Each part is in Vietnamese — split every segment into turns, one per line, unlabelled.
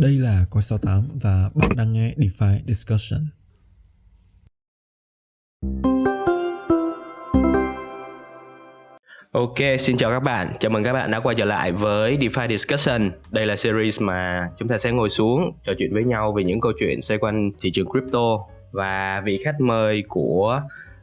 Đây là Coi 68 và bạn đang nghe DeFi Discussion.
Ok, xin chào các bạn. Chào mừng các bạn đã quay trở lại với DeFi Discussion. Đây là series mà chúng ta sẽ ngồi xuống trò chuyện với nhau về những câu chuyện xoay quanh thị trường crypto và vị khách mời của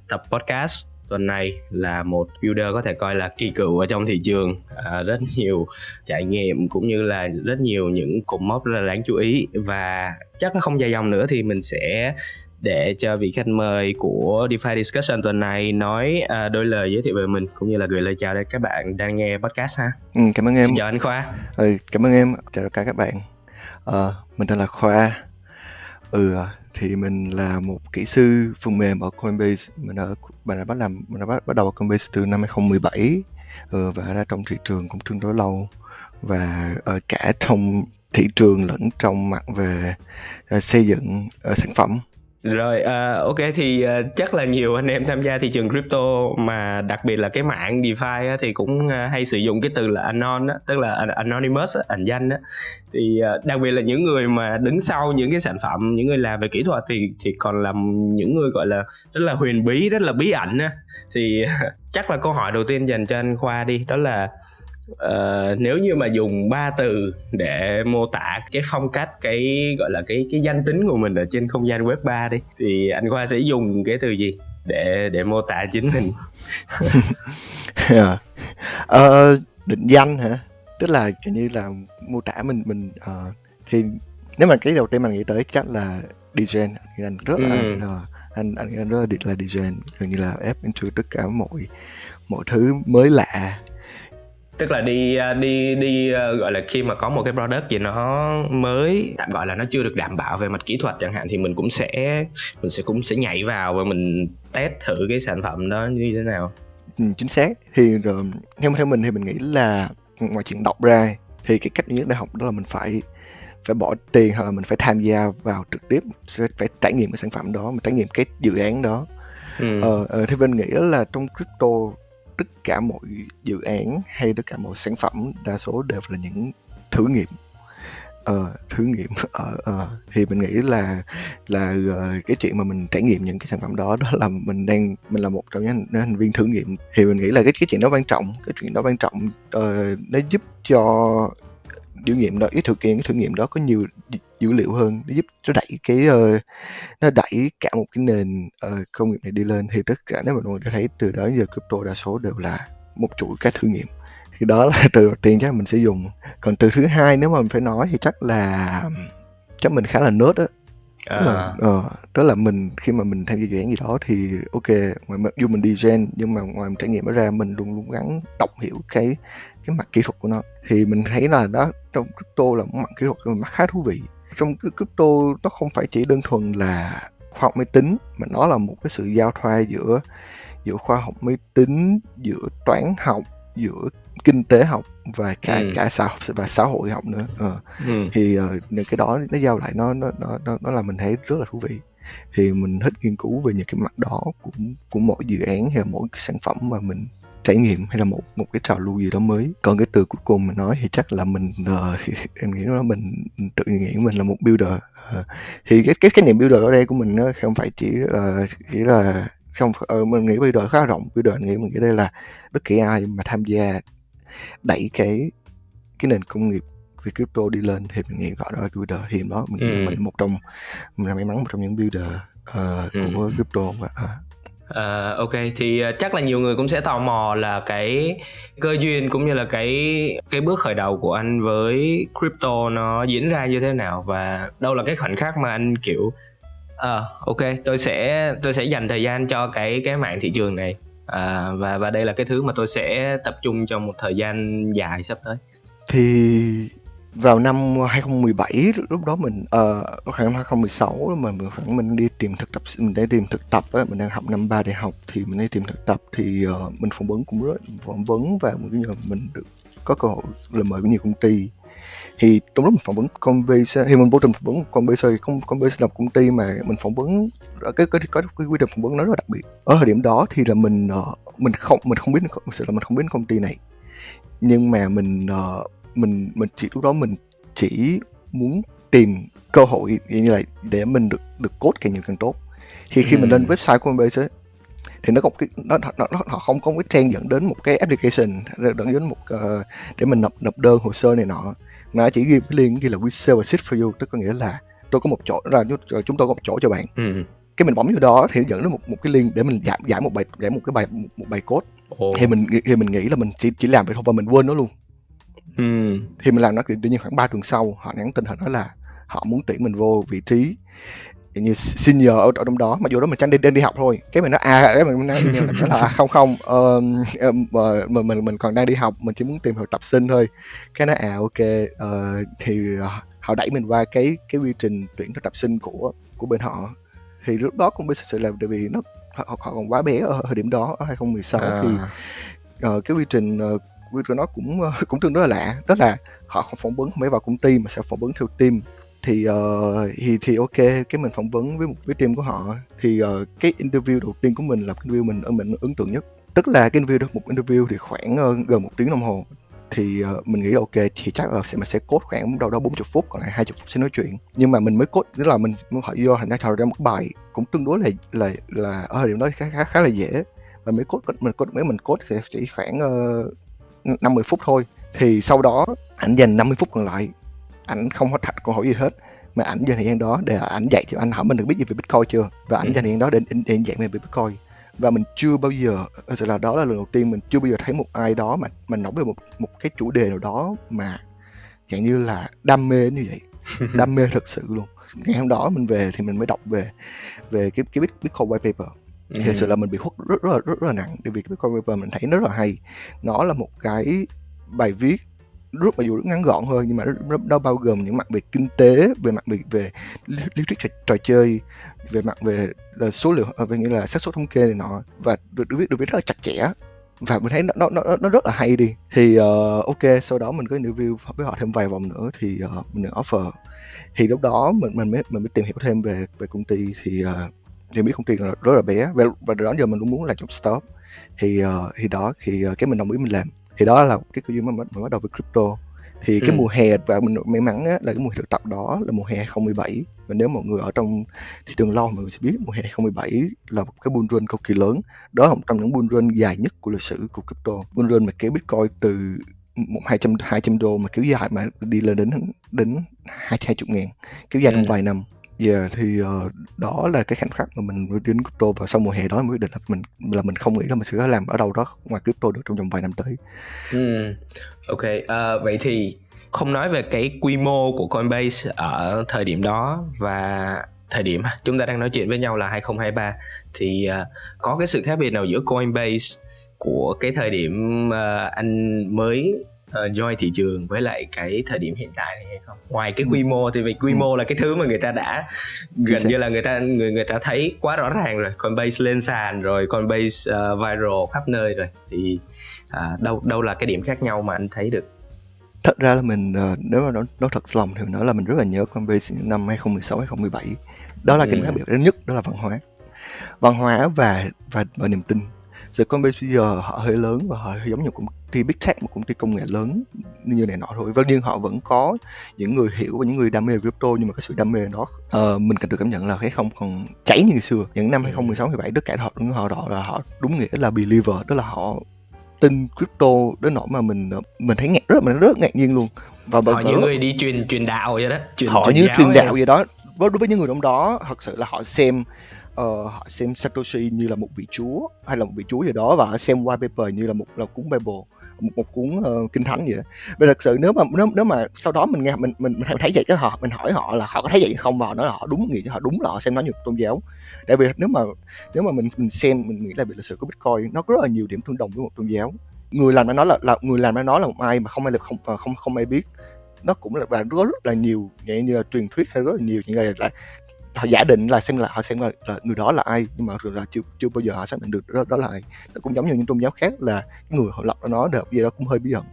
tập podcast tuần này là một builder có thể coi là kỳ cựu ở trong thị trường à, rất nhiều trải nghiệm cũng như là rất nhiều những cột mốc rất là đáng chú ý và chắc không dài dòng nữa thì mình sẽ để cho vị khách mời của DeFi Discussion tuần này nói à, đôi lời giới thiệu về mình cũng như là gửi lời chào đến các bạn đang nghe podcast ha.
Ừ, cảm ơn em.
Xin chào anh Khoa.
Ừ, cảm ơn em. Chào tất cả các bạn. Ờ, mình tên là Khoa. Ừ, thì mình là một kỹ sư phần mềm ở Coinbase. Mình đã mình đã bắt làm mình đã bắt, bắt đầu ở Coinbase từ năm 2017 ừ, và đã trong thị trường cũng tương đối lâu. Và ở cả trong thị trường lẫn trong mặt về uh, xây dựng uh, sản phẩm
rồi uh, ok thì uh, chắc là nhiều anh em tham gia thị trường crypto mà đặc biệt là cái mạng DeFi á, thì cũng uh, hay sử dụng cái từ là anon á, tức là anonymous á, ẩn danh á. Thì uh, đặc biệt là những người mà đứng sau những cái sản phẩm, những người làm về kỹ thuật thì thì còn là những người gọi là rất là huyền bí, rất là bí ẩn á. Thì uh, chắc là câu hỏi đầu tiên dành cho anh Khoa đi, đó là uh, nếu như mà dùng ba từ để mô tả cái phong cách cái gọi là cái cái danh tính của mình ở trên không gian web 3 đi thì anh Khoa sẽ dùng cái từ gì để để mô tả chính mình
yeah. uh, định danh hả tức là kiểu như là mô tả mình mình uh, thì nếu mà cái đầu tiên mình nghĩ tới chắc là design anh rất là ừ. uh, anh anh anh rất là là design gần như là ép into tất cả mọi mọi thứ mới lạ
tức là đi à, đi đi à, gọi là khi mà có một cái product gì nó mới tạm gọi là nó chưa được đảm bảo về mặt kỹ thuật chẳng hạn thì mình cũng sẽ mình sẽ cũng sẽ nhảy vào và mình test thử cái sản phẩm đó như thế nào.
Ừ, chính xác. Thì rồi theo theo mình thì mình nghĩ là ngoài chuyện đọc ra thì cái cách duy nhất để học đó là mình phải phải bỏ tiền hoặc là mình phải tham gia vào trực tiếp phải trải nghiệm cái sản phẩm đó mình trải nghiệm cái dự án đó. Ừ. ờ, ờ, thì mình nghĩ là trong crypto tất cả mọi dự án hay tất cả mọi sản phẩm đa số đều là những thử nghiệm. Ờ, thử nghiệm ờ, ờ, thì mình nghĩ là là uh, cái chuyện mà mình trải nghiệm những cái sản phẩm đó đó là mình đang mình là một trong những thành viên thử nghiệm. Thì mình nghĩ là cái cái chuyện đó quan trọng cái chuyện đó quan trọng uh, nó giúp cho thử nghiệm đó cái thử hiện cái thử nghiệm đó có nhiều dữ liệu hơn nó giúp nó đẩy cái uh, nó đẩy cả một cái nền uh, công nghiệp này đi lên. Thì tất cả nếu mà mọi người thấy từ đó giờ crypto đa số đều là một chuỗi các thử nghiệm. Thì đó là từ đầu tiên chắc mình sẽ dùng. Còn từ thứ hai nếu mà mình phải nói thì chắc là chắc mình khá là nớt á. À. Tức, là, uh, tức là mình khi mà mình tham gia dự án gì đó thì ok ngoài mặc dù mình đi gen nhưng mà ngoài mình trải nghiệm nó ra mình luôn luôn gắng đọc hiểu cái cái mặt kỹ thuật của nó. Thì mình thấy là đó trong crypto là một mặt kỹ thuật một mặt khá thú vị trong crypto nó không phải chỉ đơn thuần là khoa học máy tính mà nó là một cái sự giao thoa giữa giữa khoa học máy tính giữa toán học giữa kinh tế học và cả ừ. cả xã và xã hội học nữa ờ. ừ. thì uh, những cái đó nó giao lại nó nó nó nó là mình thấy rất là thú vị thì mình thích nghiên cứu về những cái mặt đó của của mỗi dự án hay mỗi cái sản phẩm mà mình trải nghiệm hay là một một cái trào lưu gì đó mới còn cái từ cuối cùng mình nói thì chắc là mình uh, em nghĩ nó mình tự nghĩ mình là một builder uh, thì cái cái cái niệm builder ở đây của mình nó không phải chỉ là chỉ là không uh, mình nghĩ builder khá rộng builder nghĩ mình nghĩ đây là bất kỳ ai mà tham gia đẩy cái cái nền công nghiệp về crypto đi lên thì mình nghĩ gọi đó là builder thì đó mình ừ. mình một trong mình là may mắn một trong những builder uh, ừ. của crypto và uh,
Uh, ok thì uh, chắc là nhiều người cũng sẽ tò mò là cái cơ duyên cũng như là cái cái bước khởi đầu của anh với crypto nó diễn ra như thế nào và đâu là cái khoảnh khắc mà anh kiểu ờ uh, ok tôi sẽ tôi sẽ dành thời gian cho cái cái mạng thị trường này. À, và và đây là cái thứ mà tôi sẽ tập trung trong một thời gian dài sắp tới.
Thì vào năm 2017 lúc đó mình uh, khoảng 2016 mà mình khoảng mình đi tìm thực tập mình đang tìm thực tập á mình đang học năm ba đại học thì mình đi tìm thực tập thì uh, mình phỏng vấn cũng rất phỏng vấn và mình mình được có cơ hội lời mời của nhiều công ty. Thì trong lúc mình phỏng vấn Coinbase thì mình vô tình phỏng vấn con thì không Coinbase là công ty mà mình phỏng vấn cái cái có cái quy trình phỏng vấn nó rất là đặc biệt. Ở thời điểm đó thì là mình uh, mình không mình không biết sự là mình không biết công ty này. Nhưng mà mình uh, mình mình chỉ lúc đó mình chỉ muốn tìm cơ hội như là để mình được được code càng nhiều càng tốt. Thì khi mình lên website của Coinbase ấy, thì nó có cái nó, nó, nó họ không có một cái trang dẫn đến một cái application dẫn đến một uh, để mình nộp nộp đơn hồ sơ này nọ. Nó chỉ ghi cái link ghi là we sell a seat for you tức có nghĩa là tôi có một chỗ ra chúng tôi có một chỗ cho bạn.
Ừ.
cái mình bấm vô đó thì dẫn đến một một cái link để mình giải giải một bài giải một cái bài một, một bài code.
Ồ.
thì mình thì mình nghĩ là mình chỉ chỉ làm vậy thôi và mình quên nó luôn
ừ.
thì mình làm nó tự nhiên khoảng 3 tuần sau họ nhắn tin họ nói là họ muốn tuyển mình vô vị trí như senior ở, ở trong đó mà dù đó mình chẳng đi, đi đi học thôi cái mình nói à cái mình nói, nói là không không uh, mình mình mình còn đang đi học mình chỉ muốn tìm hiểu tập sinh thôi cái nói à ok uh, thì uh, họ đẩy mình qua cái cái quy trình tuyển thực tập sinh của của bên họ thì lúc đó cũng biết sự là tại vì nó họ, họ còn quá bé ở thời điểm đó ở 2016 à. thì uh, cái quy trình uh, quy nó cũng ờ, cũng tương đối là lạ. Đó là họ không phỏng vấn không phải vào công ty mà sẽ phỏng vấn theo team. Thì uh, thì thì ok cái mình phỏng vấn với một cái team của họ thì uh, cái interview đầu tiên của mình là cái interview mình ở mình ấn tượng nhất. Tức là cái interview một interview thì khoảng uh, gần một tiếng đồng hồ. Thì uh, mình nghĩ là ok thì chắc là sẽ mình sẽ cốt khoảng đâu đó 40 phút còn lại 20 phút sẽ nói chuyện. Nhưng mà mình mới cốt tức là mình mới hỏi vô thành ra thầu ra một bài cũng tương đối là là là ở thời điểm đó khá khá, khá là dễ. Và mới cốt mình cốt mấy mình cốt sẽ chỉ khoảng uh, 50 phút thôi. Thì sau đó anh dành 50 phút còn lại ảnh không có thật câu hỏi gì hết. Mà ảnh dành thời gian đó để ảnh dạy thì anh hỏi mình được biết gì về bitcoin chưa? Và ảnh ừ. dành thời gian đó để, để, để dạy mình về bitcoin. Và mình chưa bao giờ thật sự là đó là lần đầu tiên mình chưa bao giờ thấy một ai đó mà mình nói về một một cái chủ đề nào đó mà dạng như là đam mê như vậy. Đam mê thật sự luôn. Ngày hôm đó mình về thì mình mới đọc về về cái cái bitcoin white paper Ừ. thì thật sự là mình bị hút rất rất là rất, rất là nặng. Bởi vì cái bitcoin paper mình thấy nó rất là hay. Nó là một cái bài viết rất mặc dù rất ngắn gọn thôi nhưng mà nó, nó bao gồm những mặt về kinh tế về mặt về về lý thuyết trò, trò chơi về mặt về là số liệu à, về nghĩa là xác suất thống kê này nọ và được được viết được viết rất là chặt chẽ. Và mình thấy nó nó nó, nó rất là hay đi. Thì uh, ok sau đó mình có interview với họ thêm vài vòng nữa thì uh, mình được offer. Thì lúc đó mình mình mới mình mới tìm hiểu thêm về về công ty thì uh, thì biết công ty rất là bé và, và đó giờ mình cũng muốn là job stop thì uh, thì đó thì uh, cái mình đồng ý mình làm. Thì đó là cái cơ duyên mà mình bắt đầu với crypto. Thì cái ừ. mùa hè và mình may mắn á, là cái mùa thực tập đó là mùa hè 2017 và nếu mọi người ở trong thị trường lâu mọi người sẽ biết mùa hè 2017 là một cái bull run cực kỳ lớn. Đó là một trong những bull run dài nhất của lịch sử của crypto. Bull run mà kéo bitcoin từ một hai trăm hai trăm đô mà kéo dài mà đi lên đến đến hai hai chục ngàn kéo dài trong ừ. vài năm Yeah, thì uh, đó là cái khoảnh khắc mà mình đến crypto và sau mùa hè đó mình quyết định là mình là mình không nghĩ là mình sẽ làm ở đâu đó ngoài crypto được trong vòng vài năm tới.
Ừ. Ok, uh, vậy thì không nói về cái quy mô của Coinbase ở thời điểm đó và thời điểm chúng ta đang nói chuyện với nhau là 2023 thì uh, có cái sự khác biệt nào giữa Coinbase của cái thời điểm uh, anh mới uh, join thị trường với lại cái thời điểm hiện tại này hay không? Ngoài cái ừ. quy mô thì vì quy ừ. mô là cái thứ mà người ta đã gần như là người ta người người ta thấy quá rõ ràng rồi. Coinbase lên sàn rồi Coinbase uh, viral khắp nơi rồi. Thì uh, đâu đâu là cái điểm khác nhau mà anh thấy được?
Thật ra là mình nếu mà nói, nói thật lòng thì mình nói là mình rất là nhớ Coinbase năm 2016 2017 đó là ừ. cái khác biệt lớn nhất đó là văn hóa. Văn hóa và và và niềm tin. Giờ Coinbase bây giờ họ hơi lớn và họ hơi giống như công ty big tech một công ty công nghệ lớn như này nọ thôi. Và nhưng họ vẫn có những người hiểu và những người đam mê crypto nhưng mà cái sự đam mê đó uh, mình cần được cảm nhận là cái không còn cháy như ngày xưa. Những năm 2016 17 tất cả họ đúng họ đó là họ đúng nghĩa là believer đó là họ tin crypto đến nỗi mà mình mình thấy ngạc rất mình rất ngạc nhiên luôn.
Và họ những người đi truyền truyền đạo vậy đó
truyền, họ truyền như truyền đạo vậy đó. Đối với những người trong đó thật sự là họ xem uh, họ xem Satoshi như là một vị chúa hay là một vị chúa gì đó và họ xem white paper như là một là cuốn Bible một, một cuốn uh, kinh thánh vậy. Và thật sự nếu mà nếu, nếu mà sau đó mình nghe mình mình, mình thấy vậy cái họ mình hỏi họ là họ có thấy vậy không? Và họ nói là họ đúng nghĩ họ đúng là họ xem nó như tôn giáo. Tại vì nếu mà nếu mà mình mình xem mình nghĩ là về lịch sử của bitcoin nó có rất là nhiều điểm tương đồng với một tôn giáo. Người làm nó nói là, là người làm nó nói là một ai mà không ai là không ờ, không không ai biết. Nó cũng là và rất, rất là nhiều vậy như là truyền thuyết hay rất là nhiều những người là họ giả định là xem là họ xem là, là người đó là ai nhưng mà là chưa chưa bao giờ họ xác định được đó, đó là ai. Nó cũng giống như những tôn giáo khác là người họ lập ra nó được gì đó cũng hơi bí ẩn.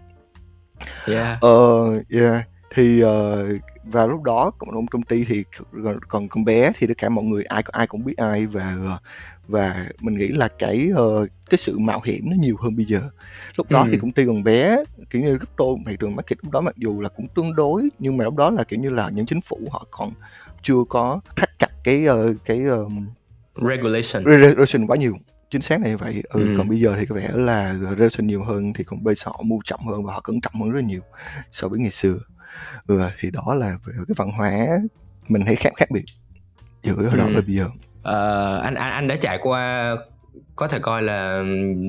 Yeah.
Uh, yeah thì uh, và lúc đó cộng công ty thì còn còn con bé thì tất cả mọi người ai ai cũng biết ai và và mình nghĩ là cái uh, cái sự mạo hiểm nó nhiều hơn bây giờ. Lúc đó ừ. thì công ty còn bé kiểu như crypto thị trường market lúc đó mặc dù là cũng tương đối nhưng mà lúc đó là kiểu như là những chính phủ họ còn chưa có thắt chặt cái uh, cái um,
regulation.
Regulation quá nhiều. Chính xác này vậy. Ừ, ừ. còn bây giờ thì có vẻ là regulation nhiều hơn thì còn bây giờ họ mua chậm hơn và họ cẩn trọng hơn rất nhiều so với ngày xưa. Ừ, thì đó là về cái văn hóa mình thấy khác khác biệt giữa đó ừ. và bây giờ.
Uh, anh anh anh đã trải qua có thể coi là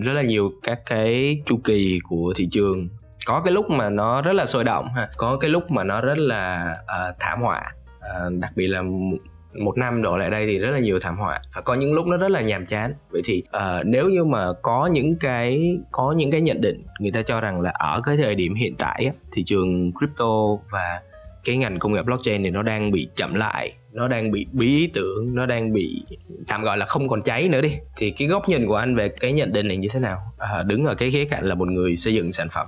rất là nhiều các cái chu kỳ của thị trường. Có cái lúc mà nó rất là sôi động ha có cái lúc mà nó rất là uh, thảm họa. Uh, đặc biệt là một năm đổ lại đây thì rất là nhiều thảm họa. Và có những lúc nó rất là nhàm chán. Vậy thì uh, nếu như mà có những cái có những cái nhận định người ta cho rằng là ở cái thời điểm hiện tại thị trường crypto và cái ngành công nghệ blockchain thì nó đang bị chậm lại nó đang bị bí ý tưởng nó đang bị tạm gọi là không còn cháy nữa đi. Thì cái góc nhìn của anh về cái nhận định này như thế nào? À, đứng ở cái khía cạnh là một người xây dựng sản phẩm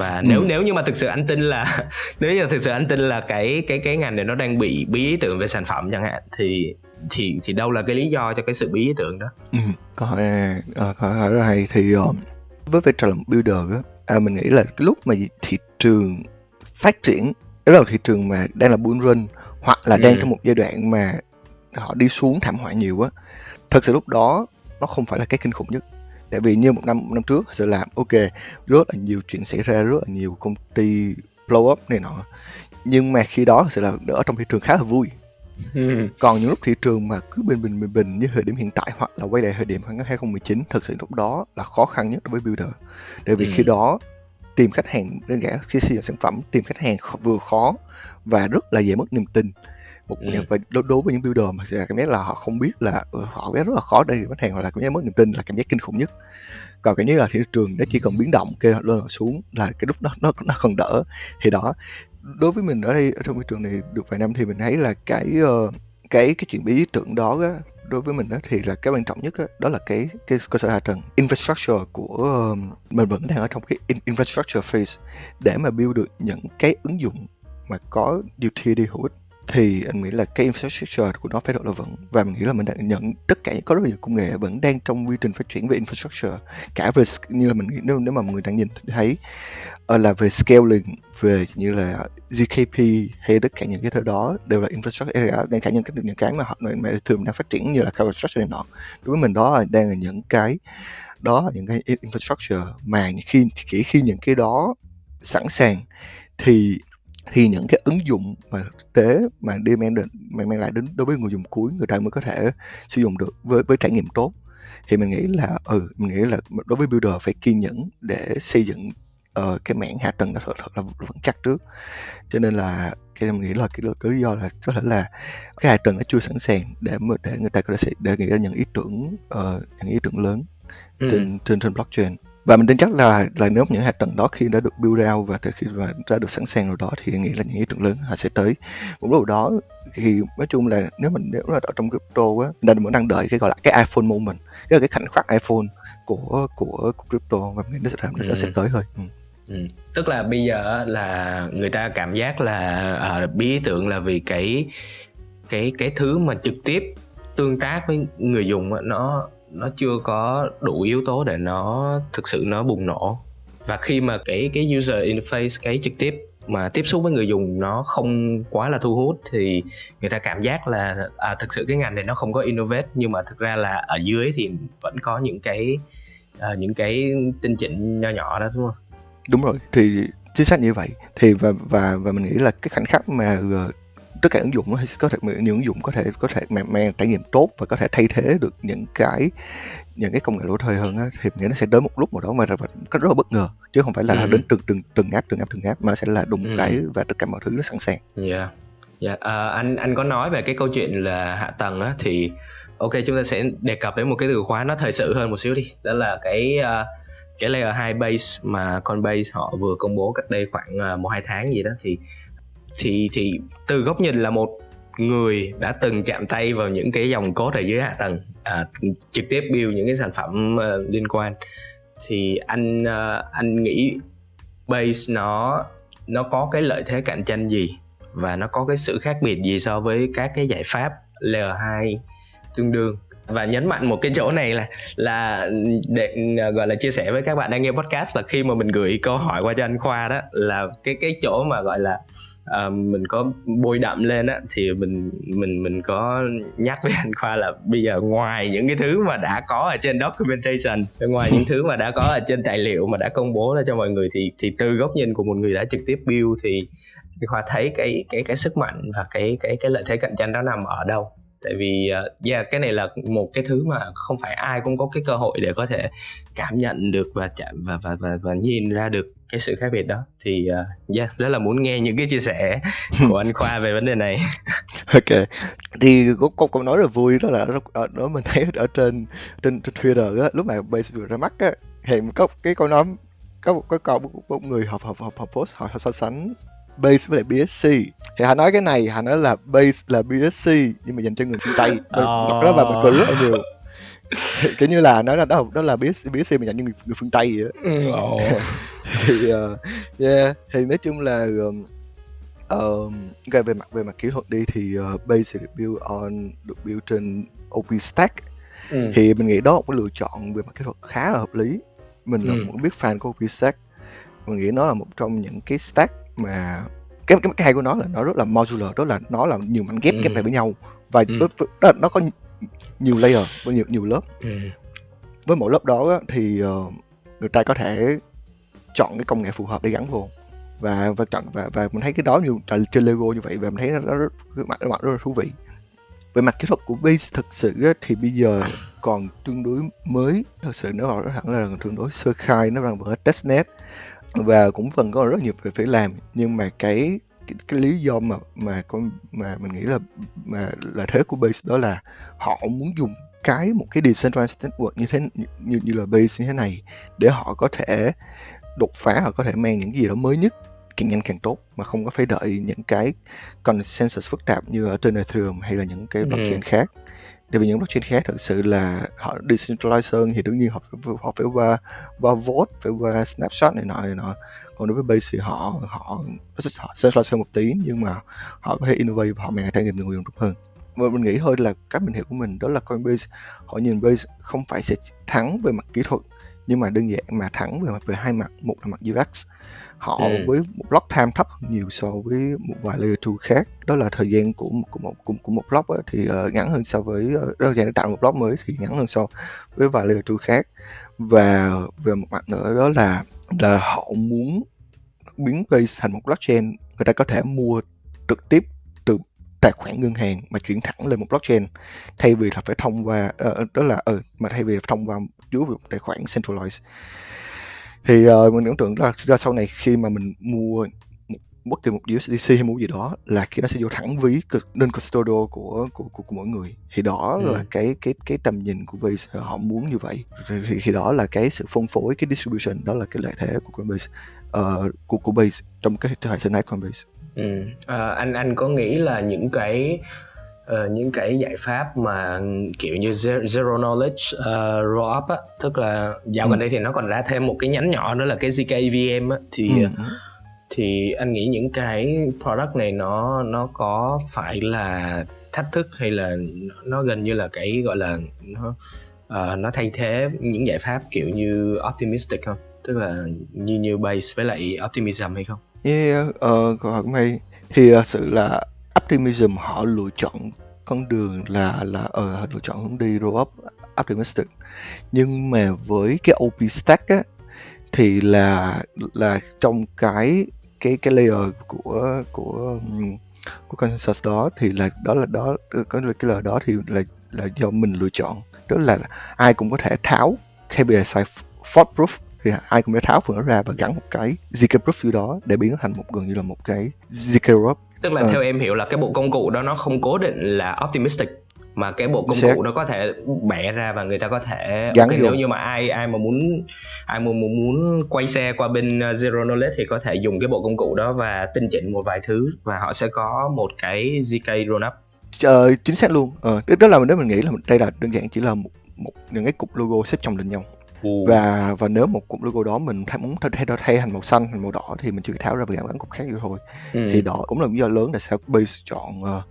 và nếu ừ. nếu như mà thực sự anh tin là nếu như thực sự anh tin là cái cái cái ngành này nó đang bị bí ý tưởng về sản phẩm chẳng hạn thì thì thì đâu là cái lý do cho cái sự bí ý tưởng đó
ừ, câu hỏi uh, câu hỏi rất hay thì uh, với vai trò làm builder á à, mình nghĩ là cái lúc mà thị trường phát triển đó là thị trường mà đang là bull run hoặc là đang ừ. trong một giai đoạn mà họ đi xuống thảm họa nhiều á thật sự lúc đó nó không phải là cái kinh khủng nhất tại vì như một năm một năm trước sự làm ok rất là nhiều chuyện xảy ra rất là nhiều công ty blow up này nọ nhưng mà khi đó sẽ là ở trong thị trường khá là vui ừ. còn những lúc thị trường mà cứ bình bình bình bình như thời điểm hiện tại hoặc là quay lại thời điểm 2019 thật sự lúc đó là khó khăn nhất đối với builder tại vì ừ. khi đó tìm khách hàng đơn giản khi xây dựng sản phẩm tìm khách hàng vừa khó và rất là dễ mất niềm tin một ừ. và đối, đối với những builder mà sẽ cảm giác là họ không biết là ừ, họ rất là khó đây khách hàng hoặc là cảm giác mất niềm tin là cảm giác kinh khủng nhất. Còn cái như là thị trường nó chỉ cần biến động kêu lên xuống là cái lúc đó nó nó còn đỡ. Thì đó đối với mình ở đây ở trong thị trường này được vài năm thì mình thấy là cái uh, cái cái chuyện bí tưởng đó á, đối với mình đó thì là cái quan trọng nhất đó, đó là cái cái cơ sở hạ tầng infrastructure của um, mình vẫn đang ở trong cái infrastructure phase để mà build được những cái ứng dụng mà có utility hữu ích thì anh nghĩ là cái infrastructure của nó phải độ là vững. Và mình nghĩ là mình đã nhận, tất cả có rất nhiều công nghệ vẫn đang trong quy trình phát triển về infrastructure, cả về như là mình nghĩ, nếu nếu mà mọi người đang nhìn thấy ờ, là về scaling, về như là ZKP hay tất cả những cái thứ đó đều là infrastructure area đang cả những cái những cái mà họ, mà thường đang phát triển như là infrastructure này nọ. Đối với mình đó là đang là những cái, đó là những cái infrastructure mà khi chỉ khi những cái đó sẵn sàng thì thì những cái ứng dụng mà thực tế mà đi mang đến mang, lại đến đối với người dùng cuối người ta mới có thể sử dụng được với với trải nghiệm tốt. Thì mình nghĩ là ừ mình nghĩ là đối với builder phải kiên nhẫn để xây dựng uh, cái mảng hạ tầng thật, thật là vững chắc trước. Cho nên là cái mình nghĩ là cái, cái lý do là có thể là cái hạ tầng nó chưa sẵn sàng để mà để người ta có thể để nghĩ ra những ý tưởng uh, những ý tưởng lớn ừ. trên trên trên blockchain và mình tin chắc là là nếu những hạt tầng đó khi đã được build out và khi mà đã được sẵn sàng rồi đó thì nghĩ là những ý tưởng lớn họ sẽ tới một lúc đó thì nói chung là nếu mình nếu là ở trong crypto á mình đang vẫn đang đợi cái gọi là cái iPhone moment cái là cái khoảnh khắc iPhone của của, của crypto và mình nó sẽ nó sẽ, ừ. sẽ tới thôi ừ.
Ừ. tức là bây giờ là người ta cảm giác là uh, bí ý tưởng là vì cái cái cái thứ mà trực tiếp tương tác với người dùng nó nó chưa có đủ yếu tố để nó thực sự nó bùng nổ và khi mà cái cái user interface cái trực tiếp mà tiếp xúc với người dùng nó không quá là thu hút thì người ta cảm giác là à, thực sự cái ngành này nó không có innovate nhưng mà thực ra là ở dưới thì vẫn có những cái à, những cái tinh chỉnh nho nhỏ đó đúng không?
Đúng rồi thì chính xác như vậy thì và và và mình nghĩ là cái khoảnh khắc mà ờ, tất cả ứng dụng nó có thể những ứng dụng có thể có thể mang, mang trải nghiệm tốt và có thể thay thế được những cái những cái công nghệ lỗi thời hơn á, thì nghĩa nó sẽ đến một lúc nào đó mà rất là bất ngờ chứ không phải là ừ. đến từng từng từng app từng app từng app mà sẽ là đúng ừ. cái và tất cả mọi thứ nó sẵn sàng.
Dạ. Yeah. Yeah. Uh, anh anh có nói về cái câu chuyện là hạ tầng á thì ok chúng ta sẽ đề cập đến một cái từ khóa nó thời sự hơn một xíu đi đó là cái uh, cái layer 2 base mà Coinbase họ vừa công bố cách đây khoảng uh, một hai tháng gì đó thì thì thì từ góc nhìn là một người đã từng chạm tay vào những cái dòng code ở dưới hạ tầng à, trực tiếp build những cái sản phẩm uh, liên quan. Thì anh uh, anh nghĩ base nó nó có cái lợi thế cạnh tranh gì và nó có cái sự khác biệt gì so với các cái giải pháp layer 2 tương đương? Và nhấn mạnh một cái chỗ này là là để ờ, gọi là chia sẻ với các bạn đang nghe podcast là khi mà mình gửi câu hỏi qua cho anh Khoa đó là cái cái chỗ mà gọi là uh, mình có bôi đậm lên á thì mình mình mình có nhắc với anh Khoa là bây giờ ngoài những cái thứ mà đã có ở trên documentation ngoài những thứ mà đã có ở trên tài liệu mà đã công bố ra cho mọi người thì thì từ góc nhìn của một người đã trực tiếp build thì Khoa thấy cái cái cái sức mạnh và cái cái cái lợi thế cạnh tranh đó nằm ở đâu? Tại vì uh, yeah, cái này là một cái thứ mà không phải ai cũng có cái cơ hội để có thể cảm nhận được và chạm và và và, và nhìn ra được cái sự khác biệt đó. Thì uh, yeah, rất là muốn nghe những cái chia sẻ của anh Khoa về vấn đề này.
Ok. Thì có câu câu nói rất là vui đó là đó, đó mình thấy ở trên trên, trên Twitter á lúc mà base vừa ra mắt á thì có cái câu nói có một cái câu một người học học học học post họ so sánh base với lại BSC thì họ nói cái này họ nói là base là BSC nhưng mà dành cho người phương Tây oh. đó và mình cười rất là nhiều kiểu như là nói là đó đó là BSC, BSC mà dành cho người, người phương Tây vậy oh. thì uh, yeah thì nói chung là um, um, okay, về mặt về mặt kỹ thuật đi thì uh, base được build on được build trên OpenStack ừ. thì mình nghĩ đó là một cái lựa chọn về mặt kỹ thuật khá là hợp lý mình là ừ. một biết fan của OpenStack mình nghĩ nó là một trong những cái stack mà cái cái cái hay của nó là nó rất là modular đó là nó là nhiều mảnh ghép ừ. ghép lại với nhau. Và ừ. đó, nó có nhiều layer với nhiều nhiều lớp. Ừ. với mỗi lớp đó thì uh, người ta có thể chọn cái công nghệ phù hợp để gắn vô. Và và chọn và và mình thấy cái đó nhiều trên Lego như vậy và mình thấy nó, nó rất, mặt mặt rất là thú vị. Về mặt kỹ thuật của base thực sự thì bây giờ còn tương đối mới. Thật sự nó bảo hẳn là tương đối sơ khai nó đang ở testnet và cũng phần có rất nhiều việc phải làm nhưng mà cái cái, cái lý do mà mà con mà mình nghĩ là mà là thế của base đó là họ muốn dùng cái một cái decentralized network như thế như như là base như thế này để họ có thể đột phá họ có thể mang những cái gì đó mới nhất càng nhanh càng tốt mà không có phải đợi những cái consensus phức tạp như ở trên Ethereum hay là những cái blockchain ừ. khác tại vì những blockchain khác thực sự là họ decentralized hơn thì đương nhiên họ phải, họ phải qua qua vote phải qua snapshot này nọ này nọ. Còn đối với base thì họ họ họ centralized hơn một tí nhưng mà họ có thể innovate và họ mang trải nghiệm người dùng tốt hơn. Và mình nghĩ thôi là cách mình hiểu của mình đó là Coinbase họ nhìn base không phải sẽ thắng về mặt kỹ thuật nhưng mà đơn giản mà thắng về mặt về hai mặt. Một là mặt UX họ ừ. với một block time thấp hơn nhiều so với một vài layer 2 khác. Đó là thời gian của của một của, của một block ấy, thì uh, ngắn hơn so với uh, thời gian để tạo một block mới thì ngắn hơn so với vài layer 2 khác. Và về một mặt nữa đó là là họ muốn biến base thành một blockchain. Người ta có thể mua trực tiếp từ tài khoản ngân hàng mà chuyển thẳng lên một blockchain thay vì là phải thông qua uh, đó là uh, mà thay vì thông qua dưới một tài khoản centralized thì uh, mình tưởng tượng ra, ra sau này khi mà mình mua một, bất kỳ một USDC hay mua gì đó là khi nó sẽ vô thẳng ví nên custodial của của của, của mỗi người thì đó ừ. là cái cái cái tầm nhìn của Base họ muốn như vậy thì, thì đó là cái sự phân phối cái distribution đó là cái lợi thế của Coinbase uh, của của Base trong cái hệ sinh thái Coinbase.
Ừ. À, anh anh có nghĩ là những cái uh, những cái giải pháp mà kiểu như zero knowledge uh, roll up á tức là dạo ừ. gần đây thì nó còn ra thêm một cái nhánh nhỏ nữa là cái zk vm á thì ừ. thì anh nghĩ những cái product này nó nó có phải là thách thức hay là nó gần như là cái gọi là nó uh, nó thay thế những giải pháp kiểu như optimistic không tức là như như base với lại optimism hay không
yeah, uh, câu hỏi hay thì uh, sự là Optimism họ lựa chọn con đường là là ở ờ, lựa chọn hướng đi roll up optimistic. Nhưng mà với cái OP stack á thì là là trong cái cái cái layer của của của consensus đó thì là đó là đó có cái layer đó thì là là do mình lựa chọn. Tức là ai cũng có thể tháo KPI fault proof thì ai cũng có thể tháo phần đó ra và gắn một cái zk proof vô đó để biến nó thành một gần như là một cái zk proof
tức là à. theo em hiểu là cái bộ công cụ đó nó không cố định là optimistic mà cái bộ công Sẽ... cụ nó có thể bẻ ra và người ta có thể
Gắn okay, nếu
như mà ai ai mà muốn ai muốn muốn, muốn quay xe qua bên ờ, zero knowledge thì có thể dùng cái bộ công cụ đó và tinh chỉnh một vài thứ và họ sẽ có một cái zk up
ờ, chính xác luôn. Ờ, đó là nếu mình nghĩ là đây là đơn giản chỉ là một, một những cái cục logo xếp chồng lên nhau Và và nếu một cụm logo đó mình thay, muốn thay, thay, thay thành màu xanh thành màu đỏ thì mình chỉ tháo ra và gắn cục khác vô thôi
ừ.
thì đó cũng là lý do lớn tại sao base chọn uh,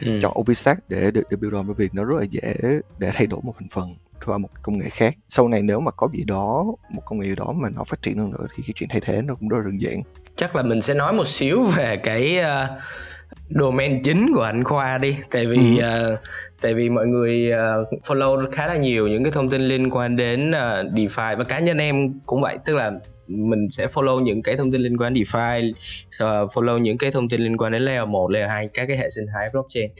ừ.
chọn OpenStack để để, để build on bởi vì nó rất là dễ để thay đổi một thành phần qua một công nghệ khác sau này nếu mà có gì đó một công nghệ đó mà nó phát triển hơn nữa thì cái chuyện thay thế nó cũng rất là đơn giản
chắc là mình sẽ nói một xíu về cái uh, domain chính của anh Khoa đi. Tại vì
Ừ.
uh, tại vì mọi người uh, follow khá là nhiều những cái thông tin liên quan đến uh, DeFi và cá nhân em cũng vậy. Tức là mình sẽ follow những cái thông tin liên quan đến DeFi uh, follow những cái thông tin liên quan đến layer 1, layer 2 các cái hệ sinh thái blockchain.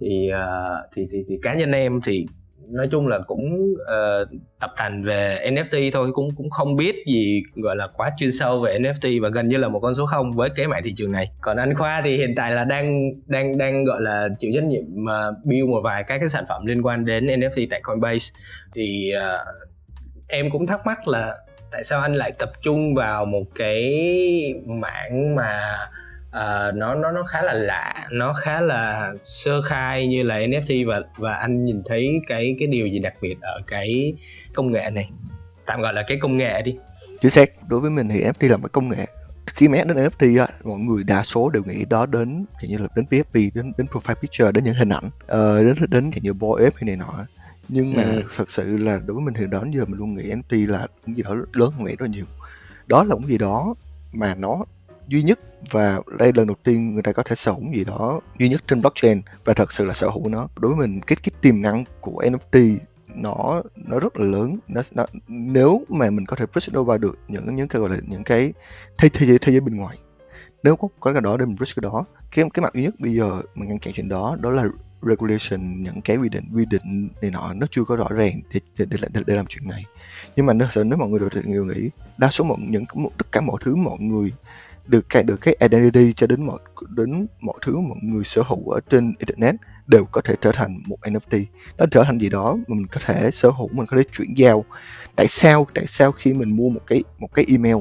Thì uh, thì, thì thì cá nhân em thì nói chung là cũng uh, tập thành về NFT thôi cũng cũng không biết gì gọi là quá chuyên sâu về NFT và gần như là một con số không với cái mảng thị trường này. Còn anh Khoa thì hiện tại là đang đang đang gọi là chịu trách nhiệm uh, build một vài các cái sản phẩm liên quan đến NFT tại Coinbase. Thì uh, em cũng thắc mắc là tại sao anh lại tập trung vào một cái mảng mà uh, nó nó nó khá là lạ nó khá là sơ khai như là NFT và và anh nhìn thấy cái cái điều gì đặc biệt ở cái công nghệ này. Tạm gọi là cái công nghệ đi.
Chính xác đối với mình thì NFT là một công nghệ. Khi mà đến NFT á, mọi người đa số đều nghĩ đó đến kiểu như là đến PFP đến đến profile picture đến những hình ảnh ờ, đến đến kiểu như boy ape hay này nọ nhưng mà
Ừ.
thật sự là đối với mình thì đó đến giờ mình luôn nghĩ NFT là cái gì đó lớn hơn vậy rất là nhiều. Đó là một gì đó mà nó duy nhất và đây lần đầu tiên người ta có thể sở hữu gì đó duy nhất trên blockchain và thật sự là sở hữu nó. Đối với mình cái cái tiềm năng của NFT nó nó rất là lớn. Nó, nó nếu mà mình có thể push it over được những những cái gọi là những cái thế thế giới thế giới bên ngoài nếu có có cái đó để mình push cái đó cái cái mặt duy nhất bây giờ mình ngăn chặn chuyện đó đó là regulation những cái quy định quy định này nọ nó chưa có rõ ràng để để, để, để, để làm chuyện này. Nhưng mà nếu sợ nếu mọi người đều đều nghĩ đa số mọi những tất cả mọi thứ mọi người được cái được cái identity cho đến mọi đến mọi thứ mọi người sở hữu ở trên internet đều có thể trở thành một NFT nó trở thành gì đó mà mình có thể sở hữu mình có thể chuyển giao. Tại sao tại sao khi mình mua một cái một cái email?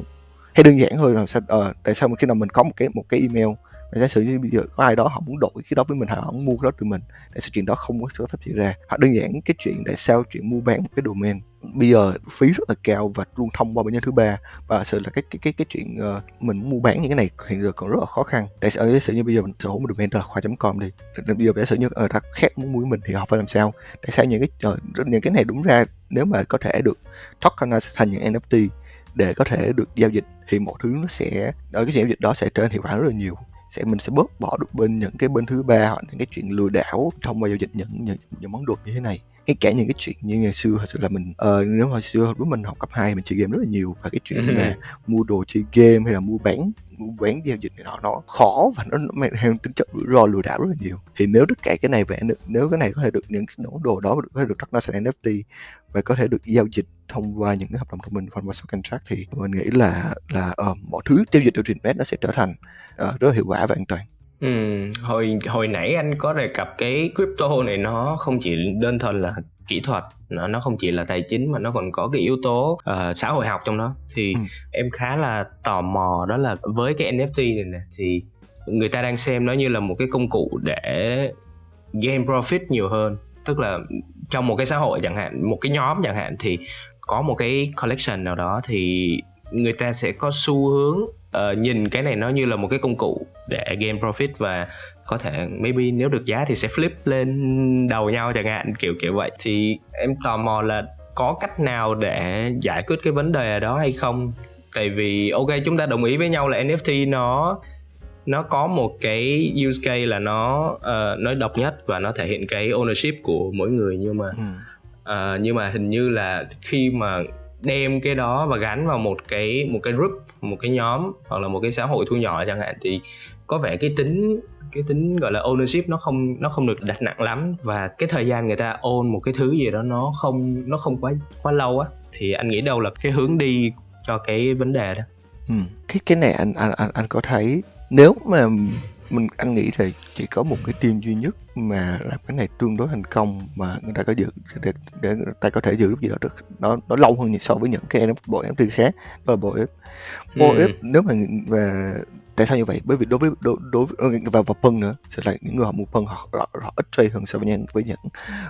Hay đơn giản hơn là sao ờ, tại sao khi nào mình có một cái một cái email và giả sử như bây giờ có ai đó họ muốn đổi cái đó với mình họ muốn mua cái đó từ mình tại sao chuyện đó không có sự phát triển ra. Hoặc đơn giản cái chuyện tại sao chuyện mua bán một cái domain. Bây giờ phí rất là cao và luôn thông qua bên nhân thứ ba. Và sự là cái cái cái cái chuyện uh, mình mua bán những cái này hiện giờ còn rất là khó khăn. Tại sao giả sử như bây giờ mình sở hữu một domain là khoa.com đi. Bây giờ giả sử như ờ, ở ta khác muốn mua mình thì họ phải làm sao? Tại sao những cái uh, những cái này đúng ra nếu mà có thể được tokenize thành những NFT để có thể được giao dịch thì mọi thứ nó sẽ ở cái giao dịch đó sẽ trở nên hiệu quả rất là nhiều sẽ mình sẽ bớt bỏ được bên những cái bên thứ ba hoặc những cái chuyện lừa đảo thông qua giao dịch những những, những món đồ như thế này ngay cả những cái chuyện như ngày xưa thật sự là mình uh, nếu hồi xưa lúc mình học cấp 2 mình chơi game rất là nhiều và cái chuyện mà mua đồ chơi game hay là mua bán mua bán giao dịch này nọ nó khó và nó mang theo tính chất rủi ro lừa đảo rất là nhiều. Thì nếu tất cả cái này được nếu cái này có thể được những cái đồ đó có thể được thoát ra thành NFT và có thể được giao dịch thông qua những cái hợp đồng thông minh thông qua smart contract thì mình nghĩ là là uh, mọi thứ giao dịch trên internet nó sẽ trở thành uh, rất là hiệu quả và an toàn
Ừ, hồi hồi nãy anh có đề cập cái crypto này nó không chỉ đơn thuần là kỹ thuật nó nó không chỉ là tài chính mà nó còn có cái yếu tố uh, xã hội học trong đó thì
Ừ.
em khá là tò mò đó là với cái NFT này nè thì người ta đang xem nó như là một cái công cụ để gain profit nhiều hơn tức là trong một cái xã hội chẳng hạn một cái nhóm chẳng hạn thì có một cái collection nào đó thì người ta sẽ có xu hướng ờ, nhìn cái này nó như là một cái công cụ để gain profit và có thể maybe nếu được giá thì sẽ flip lên đầu nhau chẳng hạn kiểu kiểu vậy thì em tò mò là có cách nào để giải quyết cái vấn đề đó hay không tại vì ok chúng ta đồng ý với nhau là NFT nó nó có một cái use case là nó uh, nó độc nhất và nó thể hiện cái ownership của mỗi người nhưng mà
ừ.
Ờ, nhưng mà hình như là khi mà đem cái đó và gắn vào một cái một cái group, một cái nhóm hoặc là một cái xã hội thu nhỏ chẳng hạn thì có vẻ cái tính cái tính gọi là ownership nó không nó không được đặt nặng lắm và cái thời gian người ta own một cái thứ gì đó nó không nó không quá quá lâu á, thì anh nghĩ đâu là cái hướng đi cho cái vấn đề đó
Ừ. cái cái này anh anh anh anh có thấy nếu mà mình anh nghĩ thì chỉ có một cái team duy nhất mà làm cái này tương đối thành công mà người ta có giữ để, để người ta có thể giữ được gì đó được. Nó nó lâu hơn so với những cái bộ NFT khác là bộ F bộ. F nếu mà và tại sao như vậy? Bởi vì đối với đối, đối với và và phân nữa sẽ là những người họ mua phân họ, họ, họ ít trade hơn so với những với những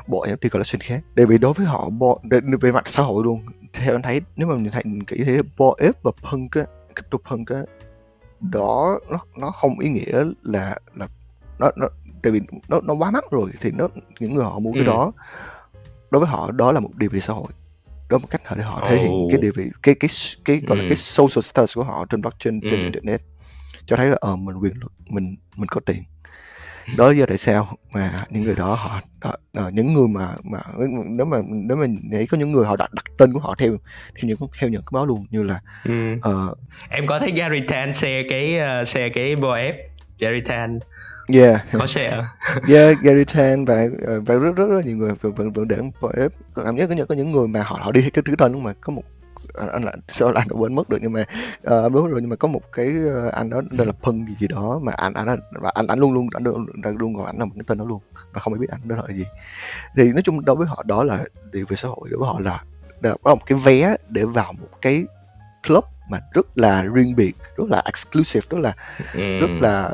bộ NFT collection khác. Tại vì đối với họ để- về mặt xã hội luôn theo anh thấy nếu mà mình thấy kỹ thì Boef và Punk á crypto punk á đó nó nó không ý nghĩa là là nó nó tại vì nó nó quá mắc rồi thì nó những người họ mua cái
Ừ.
đó đối với họ đó là một địa vị xã hội đó là một cách họ để họ thể hiện cái địa vị cái cái cái gọi là
Ừ.
cái social status của họ trên blockchain trên
Ừ.
internet cho thấy là ờ mình quyền lực mình mình có tiền đó là tại sao mà những người đó họ, họ, họ những người mà mà nếu mà nếu mà nghĩ có những người họ đặt đặt tên của họ theo theo những theo những cái báo luôn như là
Ừ.
ờ
em có thấy Gary Tan share cái uh, share cái BOF Gary Tan?
Yeah.
Có share.
Yeah Gary Tan và ờ, và rất rất rất nhiều người vẫn vẫn vẫn để BF cảm giác có những có những người mà họ họ đi cái thứ tên luôn mà có một à, anh là sao là anh đã quên mất được nhưng mà anh đúng rồi nhưng mà có một cái ờ, anh đó đây là Pân gì gì đó mà anh anh và anh anh luôn luôn anh luôn, luôn gọi anh là một cái tên đó luôn và không ai biết anh đó là gì thì nói chung đối với họ đó là địa vị xã hội đối với họ là đó là một cái vé để vào một cái club mà rất là riêng biệt rất là exclusive rất là
ừ.
rất là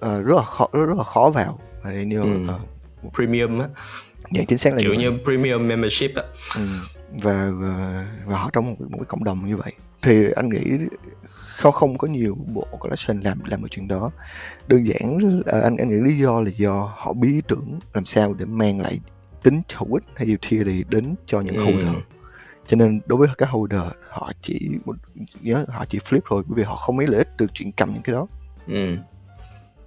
ờ, rất là khó rất, rất là khó vào Và như
Ừ.
ờ,
premium á
dạ chính xác là
kiểu
như,
như premium membership á
Ừ. và, và và họ trong một, một cái cộng đồng như vậy thì anh nghĩ không không có nhiều bộ collection làm làm cái chuyện đó đơn giản là anh anh nghĩ lý do là do họ bí ý tưởng làm sao để mang lại tính hữu ích hay utility đến cho những
Ừ.
holder cho nên đối với các holder họ chỉ một nhớ họ chỉ flip thôi bởi vì họ không mấy lợi ích từ chuyện cầm những cái đó
ừ.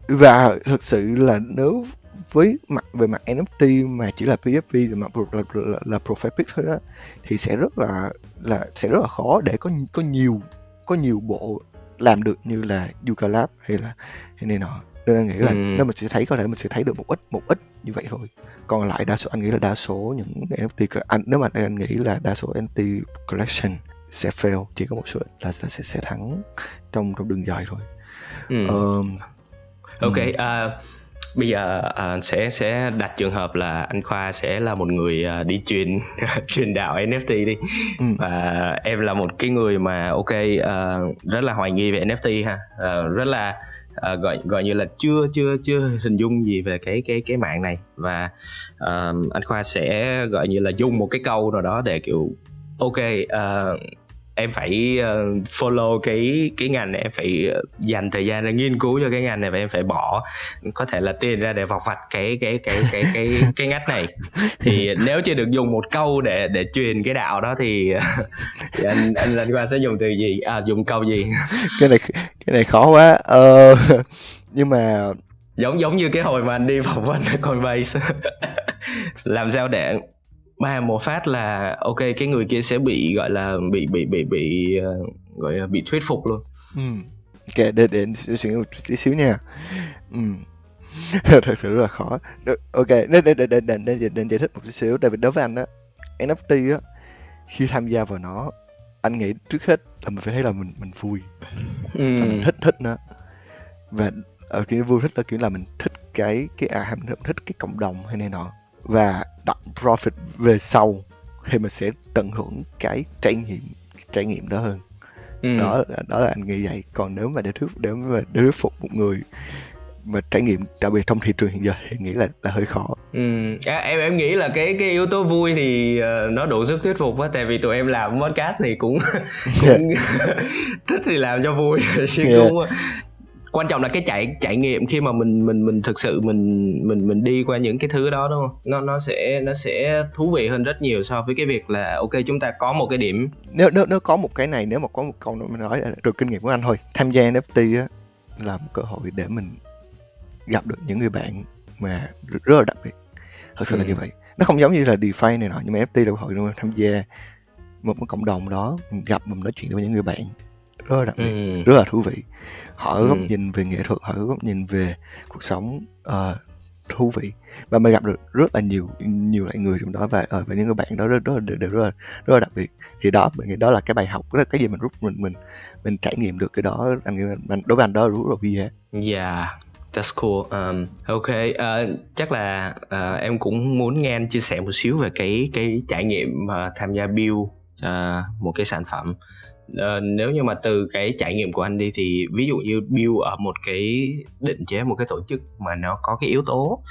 và thực sự là nếu với mặt về mặt NFT mà chỉ là PFP và mặt là, là, là profile pic thôi á thì sẽ rất là là sẽ rất là khó để có có nhiều có nhiều bộ làm được như là Yuga Lab hay là hay này nọ nên anh nghĩ là
Ừ.
nếu mình sẽ thấy có thể mình sẽ thấy được một ít một ít như vậy thôi còn lại đa số anh nghĩ là đa số những NFT anh nếu mà anh nghĩ là đa số NFT collection sẽ fail chỉ có một số ít là, là sẽ sẽ thắng trong trong đường dài thôi
Ừ.
Ờm,
ok
ừ.
à, bây giờ à, sẽ sẽ đặt trường hợp là anh khoa sẽ là một người à, đi truyền truyền đạo NFT đi.
Ừ.
và em là một cái người mà ok à, rất là hoài nghi về NFT ha. À, rất là à, gọi gọi như là chưa chưa chưa hình dung gì về cái cái cái mạng này. Và à, anh khoa sẽ gọi như là dùng một cái câu nào đó để kiểu ok à, em phải ờ, follow cái cái ngành này em phải ờ, dành thời gian để nghiên cứu cho cái ngành này và em phải bỏ có thể là tiền ra để vọc vạch cái cái cái cái cái cái ngách này. Thì nếu chưa được dùng một câu để để truyền cái đạo đó thì, thì anh anh anh qua sẽ dùng từ gì? À dùng câu gì?
Cái này cái này khó quá. Ờ, nhưng mà
giống giống như cái hồi mà anh đi phỏng vấn ở Coinbase. Làm sao để ba một phát là ok cái người kia sẽ bị gọi là bị bị bị bị ờ, gọi là bị thuyết phục luôn.
Ừ, ok để để suy nghĩ một tí xíu nha. Ừ. thật sự rất là khó. Được, ok để để để để để, để, để giải thích một tí xíu. Tại vì đối với anh á NFT á khi tham gia vào nó anh nghĩ trước hết là mình phải thấy là mình mình vui.
Ừ.
là mình thích thích nó. Và ở kiểu vui thích là kiểu là mình thích cái cái à mình thích cái cộng đồng hay này nọ và đặt profit về sau thì mình sẽ tận hưởng cái trải nghiệm trải nghiệm đó hơn
Ừ.
đó là- đó là anh nghĩ vậy còn nếu mà để thuyết để mà để thuyết phục một người mà trải nghiệm đặc biệt trong thị trường hiện giờ thì nghĩ là là hơi khó
Ừ. À, em em nghĩ là cái cái yếu tố vui thì ờ, nó đủ sức thuyết phục á tại vì tụi em làm podcast thì cũng cũng thích thì làm cho vui chứ
Yeah.
cũng quan trọng là cái trải trải nghiệm khi mà mình mình mình thực sự mình mình mình đi qua những cái thứ đó đúng không? Nó nó sẽ nó sẽ thú vị hơn rất nhiều so với cái việc là ok chúng ta có một cái điểm.
Nếu nếu nếu có một cái này nếu mà có một câu mình nói là từ kinh nghiệm của anh thôi tham gia NFT á là một cơ hội để mình gặp được những người bạn mà rất là đặc biệt. Thật sự là
Ừ.
như vậy. Nó không giống như là DeFi này nọ nhưng mà NFT là cơ hội tham gia một cái cộng đồng đó mình gặp mình nói chuyện với những người bạn rất là đặc biệt
ừ.
rất là thú vị họ có góc
Ừ.
nhìn về nghệ thuật họ có góc nhìn về cuộc sống ờ, thú vị và mình gặp được rất là nhiều nhiều loại người trong đó và ờ, và những người bạn đó rất rất đều, đều rất là rất là đặc biệt thì đó mình nghĩ đó là cái bài học đó là cái gì mình rút mình mình mình trải nghiệm được cái đó anh nghĩ là mình đối với anh đó rất là quý giá
Yeah, that's cool. Um, ok, ờ, chắc là ờ, em cũng muốn nghe anh chia sẻ một xíu về cái cái trải nghiệm ờ, tham gia build ờ, một cái sản phẩm. Ờ, nếu như mà từ cái trải nghiệm của anh đi thì ví dụ như build ở một cái định chế một cái tổ chức mà nó có cái yếu tố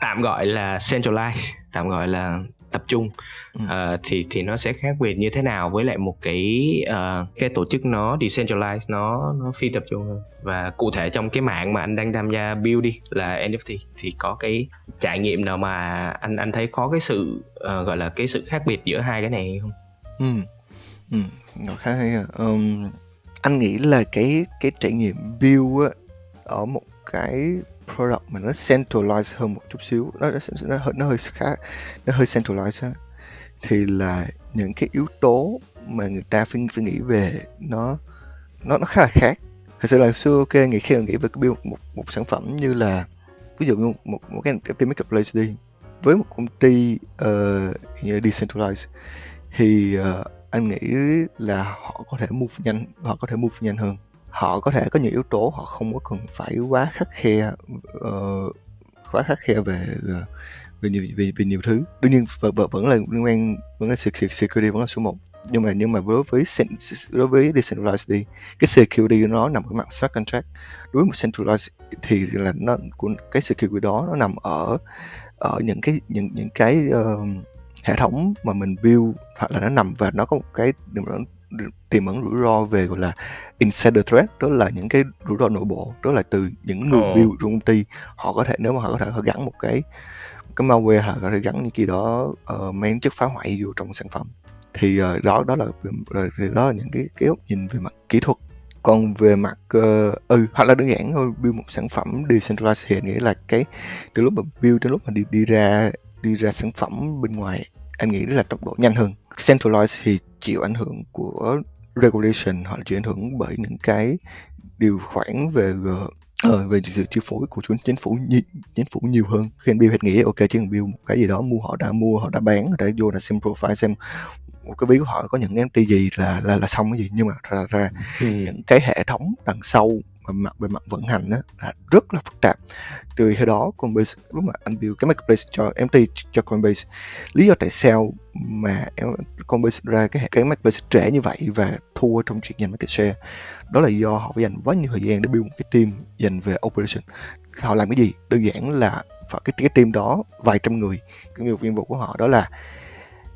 tạm gọi là centralized, tạm gọi là tập trung
Ừ.
Ờ, thì thì nó sẽ khác biệt như thế nào với lại một cái ờ, cái tổ chức nó decentralized nó nó phi tập trung hơn và cụ thể trong cái mạng mà anh đang tham gia build đi là NFT thì có cái trải nghiệm nào mà anh anh thấy có cái sự ờ, gọi là cái sự khác biệt giữa hai cái này không?
Ừ. Ừ. Nó khá hay à. Anh nghĩ là cái cái trải nghiệm build á ở một cái product mà nó centralized hơn một chút xíu nó nó, nó, hơi- nó hơi khá nó hơi centralized á thì là những cái yếu tố mà người ta phải phải nghĩ về nó nó nó khá là khác thật sự là xưa ok nghĩ khi mà nghĩ về cái build một một sản phẩm như là ví dụ như một một cái cái makeup place đi với một công ty uh, như là decentralized thì uh, anh nghĩ là họ có thể move nhanh họ có thể move nhanh hơn. Họ có thể có nhiều yếu tố họ không có cần phải quá khắc khe uh, quá khắc khe về ờ, về nhiều về, về nhiều thứ. Đương nhiên vẫn, vẫn là liên quan vẫn là security vẫn là số 1 nhưng mà nhưng mà đối với đối với decentralized đi cái security nó nằm ở mặt smart contract. Đối với một centralized thì là nó của cái security đó nó nằm ở ở những cái những những cái uh, hệ thống mà mình build hoặc là nó nằm và nó có một cái tiềm ẩn tiềm ẩn rủi ro về gọi là insider threat đó là những cái rủi ro nội bộ đó là từ những người build trong công ty họ có thể nếu mà họ có thể họ gắn một cái cái malware hoặc có thể gắn những cái đó uh, mang chất phá hoại vô trong sản phẩm. Thì ờ, đó đó là về- thì đó là những cái cái góc nhìn về mặt kỹ thuật. Còn về mặt ờ, ừ hoặc là đơn giản thôi build một sản phẩm decentralized thì anh nghĩ là cái từ lúc mà build đến lúc mà đi đi ra đi ra sản phẩm bên ngoài anh nghĩ là tốc độ nhanh hơn centralized thì chịu ảnh hưởng của regulation hoặc là chịu ảnh hưởng bởi những cái điều khoản về ờ, về sự chi phối của chính phủ nhi, chính phủ nhiều hơn khi anh build thì nghĩ ok cần build một cái gì đó mua họ đã mua họ đã bán họ đã vô là xem profile xem một cái ví của họ có những NFT gì là là là xong cái gì nhưng mà ra ra
Ừ.
những cái hệ thống đằng sau mà mặt về mặt vận hành á, là rất là phức tạp. Từ khi đó Coinbase, lúc mà anh build cái marketplace cho MT, cho Coinbase, lý do tại sao mà Coinbase ra cái hệ- cái marketplace trễ như vậy và thua trong chuyện giành market share, đó là do họ phải dành quá nhiều thời gian để build một cái team dành về operation. Họ làm cái gì? Đơn giản là phải cái cái team đó, vài trăm người, cái nhiều nhiệm vụ của họ, đó là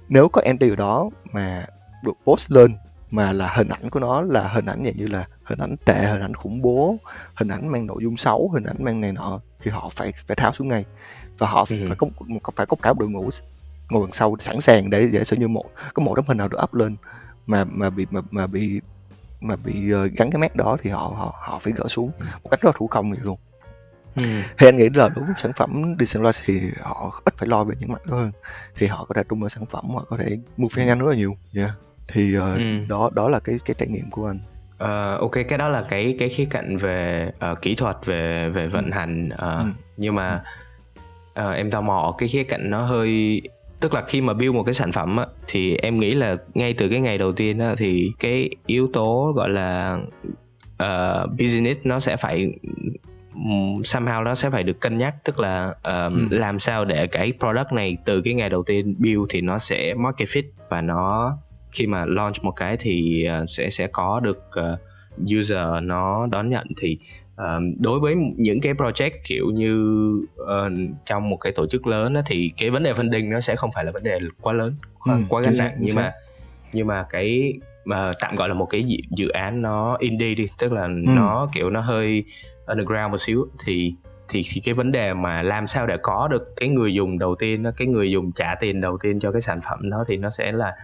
nếu có MT ở đó mà được post lên mà là hình ảnh của nó là hình ảnh dạng như là hình ảnh tệ hình ảnh khủng bố hình ảnh mang nội dung xấu hình ảnh mang này nọ thì họ phải phải tháo xuống ngay và họ
Ừ.
phải có phải có cả một đội ngũ ngồi đằng sau sẵn sàng để để sử như một có một tấm hình nào được up lên mà mà bị mà, mà bị mà bị ờ, gắn cái mát đó thì họ họ họ phải gỡ xuống một cách rất là thủ công vậy luôn
Ừ.
thì anh nghĩ là đối với sản phẩm decentralized thì họ ít phải lo về những mặt đó hơn thì họ có thể tung ra sản phẩm họ có thể move nhanh rất là nhiều yeah. thì ờ,
Ừ.
đó đó là cái cái trải nghiệm của anh
Ờ, ok cái đó là cái cái khía cạnh về ờ, kỹ thuật về về vận hành ờ,
Ừ.
nhưng mà ờ, em tò mò cái khía cạnh nó hơi tức là khi mà build một cái sản phẩm á, thì em nghĩ là ngay từ cái ngày đầu tiên á, thì cái yếu tố gọi là ờ, business nó sẽ phải somehow nó sẽ phải được cân nhắc tức là ờm,
Ừ.
làm sao để cái product này từ cái ngày đầu tiên build thì nó sẽ market fit và nó khi mà launch một cái thì ờ, sẽ sẽ có được ờ, user nó đón nhận. Thì ờ, đối với những cái project kiểu như trong một cái tổ chức lớn thì cái vấn đề funding nó sẽ không phải là vấn đề quá lớn quá,
Ừ,
quá gánh nặng nhưng mà nhưng mà cái mà tạm gọi là một cái dự, dự án nó indie đi tức là nó kiểu nó hơi underground một xíu thì thì cái vấn đề mà làm sao để có được cái người dùng đầu tiên cái người dùng trả tiền đầu tiên cho cái sản phẩm đó thì nó sẽ là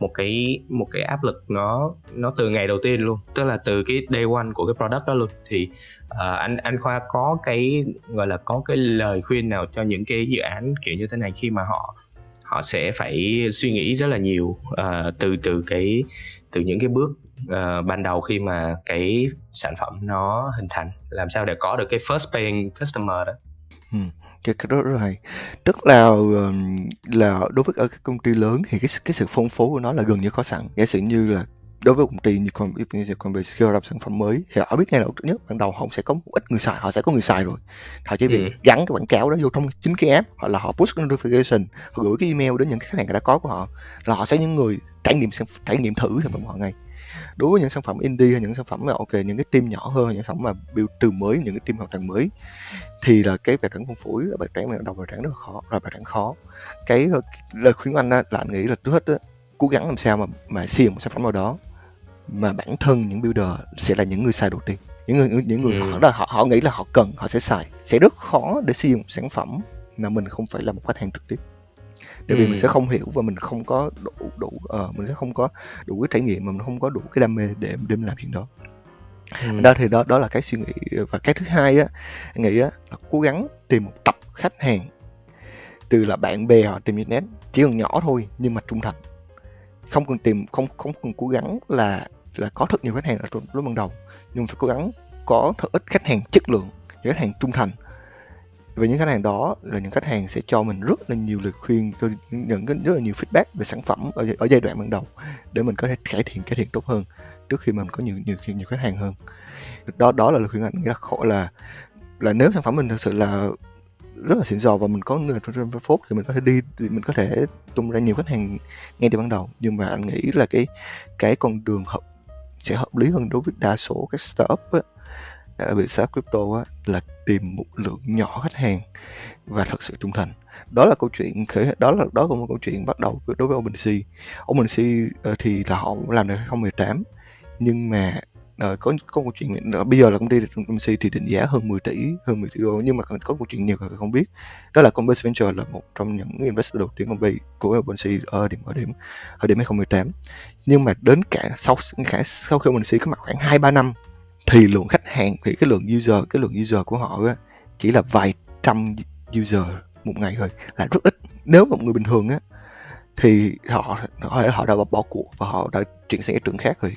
một cái một cái áp lực nó nó từ ngày đầu tiên luôn. Tức là từ cái day one của cái product đó luôn. Thì uh, anh anh khoa có cái gọi là có cái lời khuyên nào cho những cái dự án kiểu như thế này khi mà họ họ sẽ phải suy nghĩ rất là nhiều uh, từ từ cái từ những cái bước ờ, ban đầu khi mà cái sản phẩm nó hình thành làm sao để có được cái first paying customer đó?
Cái cái đó rất là hay. Tức là là đối với ở các công ty lớn thì cái cái sự phong phú của nó là gần như có sẵn. Giả sử như là đối với công ty như con như Coinbase khi họ ra sản phẩm mới thì họ biết ngay trước nhất ban đầu họ sẽ có một ít người xài họ sẽ có người xài rồi. Họ chỉ việc
Ừ.
gắn cái quảng cáo đó vô trong chính cái app hoặc là họ push notification họ gửi cái email đến những khách hàng đã có của họ là họ sẽ những người trải nghiệm trải nghiệm thử sản phẩm của họ ngay đối với những sản phẩm indie hay những sản phẩm mà ok những cái team nhỏ hơn những sản phẩm mà build từ mới những cái team hoàn toàn mới thì là cái bài toán phân phối bài toán mà đầu bài toán rất là khó là bài toán khó. Cái lời khuyên anh á, là anh nghĩ là trước hết á, cố gắng làm sao mà mà xây dựng một sản phẩm nào đó mà bản thân những builder sẽ là những người xài đầu tiên. Những người những người
Ừ.
họ, họ họ nghĩ là họ cần họ sẽ xài. Sẽ rất khó để xây dựng một sản phẩm mà mình không phải là một khách hàng trực tiếp bởi vì
Ừ.
mình sẽ không hiểu và mình không có đủ đủ ờ, mình sẽ không có đủ cái trải nghiệm mà mình không có đủ cái đam mê để để mình làm chuyện đó
Ừ.
đó thì đó đó là cái suy nghĩ và cái thứ hai á nghĩ á là cố gắng tìm một tập khách hàng từ là bạn bè hoặc tìm internet chỉ cần nhỏ thôi nhưng mà trung thành không cần tìm không không cần cố gắng là là có thật nhiều khách hàng ở lúc ban đầu nhưng phải cố gắng có thật ít khách hàng chất lượng những khách hàng trung thành và những khách hàng đó là những khách hàng sẽ cho mình rất là nhiều lời khuyên cho những cái rất là nhiều feedback về sản phẩm ở, ở giai đoạn ban đầu để mình có thể cải thiện cải thiện tốt hơn trước khi mình có nhiều nhiều nhiều khách hàng hơn. Đó đó là lời khuyên anh nghĩ là khổ là là nếu sản phẩm mình thực sự là rất là xịn sò và mình có người trong trên phốt thì mình có thể đi thì mình có thể tung ra nhiều khách hàng ngay từ ban đầu. Nhưng mà anh nghĩ là cái cái con đường hợp sẽ hợp lý hơn đối với đa số các startup ấy, ở biệt startup crypto á, là tìm một lượng nhỏ khách hàng và thật sự trung thành. Đó là câu chuyện khởi đó là đó là một câu chuyện bắt đầu với- đối với OpenSea OpenSea ờ, thì là họ làm được 2018 nhưng mà ờ, có có một chuyện bây giờ là công ty OpenSea thì định giá hơn 10 tỷ hơn 10 tỷ đô nhưng mà có một chuyện nhiều người không biết. Đó là Compass Venture là một trong những investor đầu tiên của của OpenSea ở điểm ở điểm ở điểm 2018 nhưng mà đến cả sau cả sau khi OpenSea có mặt khoảng 2 3 năm thì lượng khách hàng thì cái lượng user cái lượng user của họ á, chỉ là vài trăm user một ngày thôi là rất ít. Nếu mà một người bình thường á thì họ họ, họ đã bỏ, cuộc và họ đã chuyển sang cái trường khác rồi.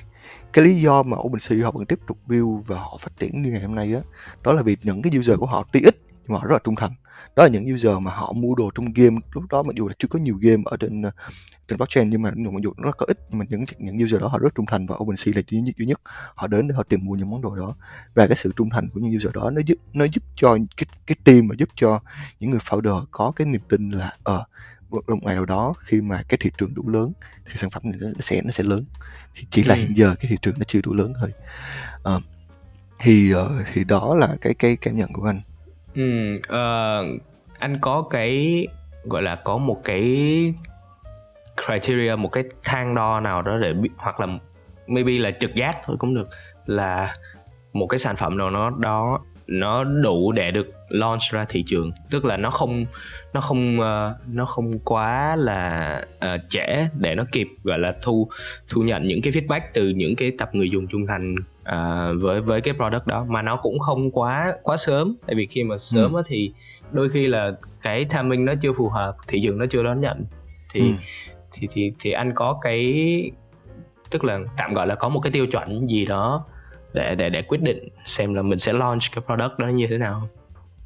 Cái lý do mà OpenSea họ vẫn tiếp tục build và họ phát triển như ngày hôm nay á đó là vì những cái user của họ tuy ít nhưng mà họ rất là trung thành đó là những user mà họ mua đồ trong game. Lúc đó mặc dù là chưa có nhiều game ở trên ờ, trên blockchain nhưng mà mặc dù nó có ít nhưng mà những những user đó họ rất trung thành và OpenSea là duy nhất duy nhất. Họ đến để họ tìm mua những món đồ đó. Và cái sự trung thành của những user đó nó giúp nó giúp cho cái cái team và giúp cho những người founder có cái niềm tin là ờ một một ngày nào đó khi mà cái thị trường đủ lớn thì sản phẩm này nó sẽ nó sẽ lớn. Thì chỉ là
Ừ.
hiện giờ cái thị trường nó chưa đủ lớn thôi. Ờ, thì ờ, thì đó là cái cái cảm nhận của anh
Ừ, uh, anh có cái gọi là có một cái criteria một cái thang đo nào đó để biết hoặc là maybe là trực giác thôi cũng được là một cái sản phẩm nào nó đó nó đủ để được launch ra thị trường. Tức là nó không nó không ờ, nó không quá là ờ, trễ để nó kịp gọi là thu thu nhận những cái feedback từ những cái tập người dùng trung thành ờ, với với cái product đó. Mà nó cũng không quá quá sớm. Tại vì khi mà sớm á thì đôi khi là cái timing nó chưa phù hợp thị trường nó chưa đón nhận. Thì
Ừ.
thì thì thì anh có cái tức là tạm gọi là có một cái tiêu chuẩn gì đó để để để quyết định xem là mình sẽ launch cái product đó như thế nào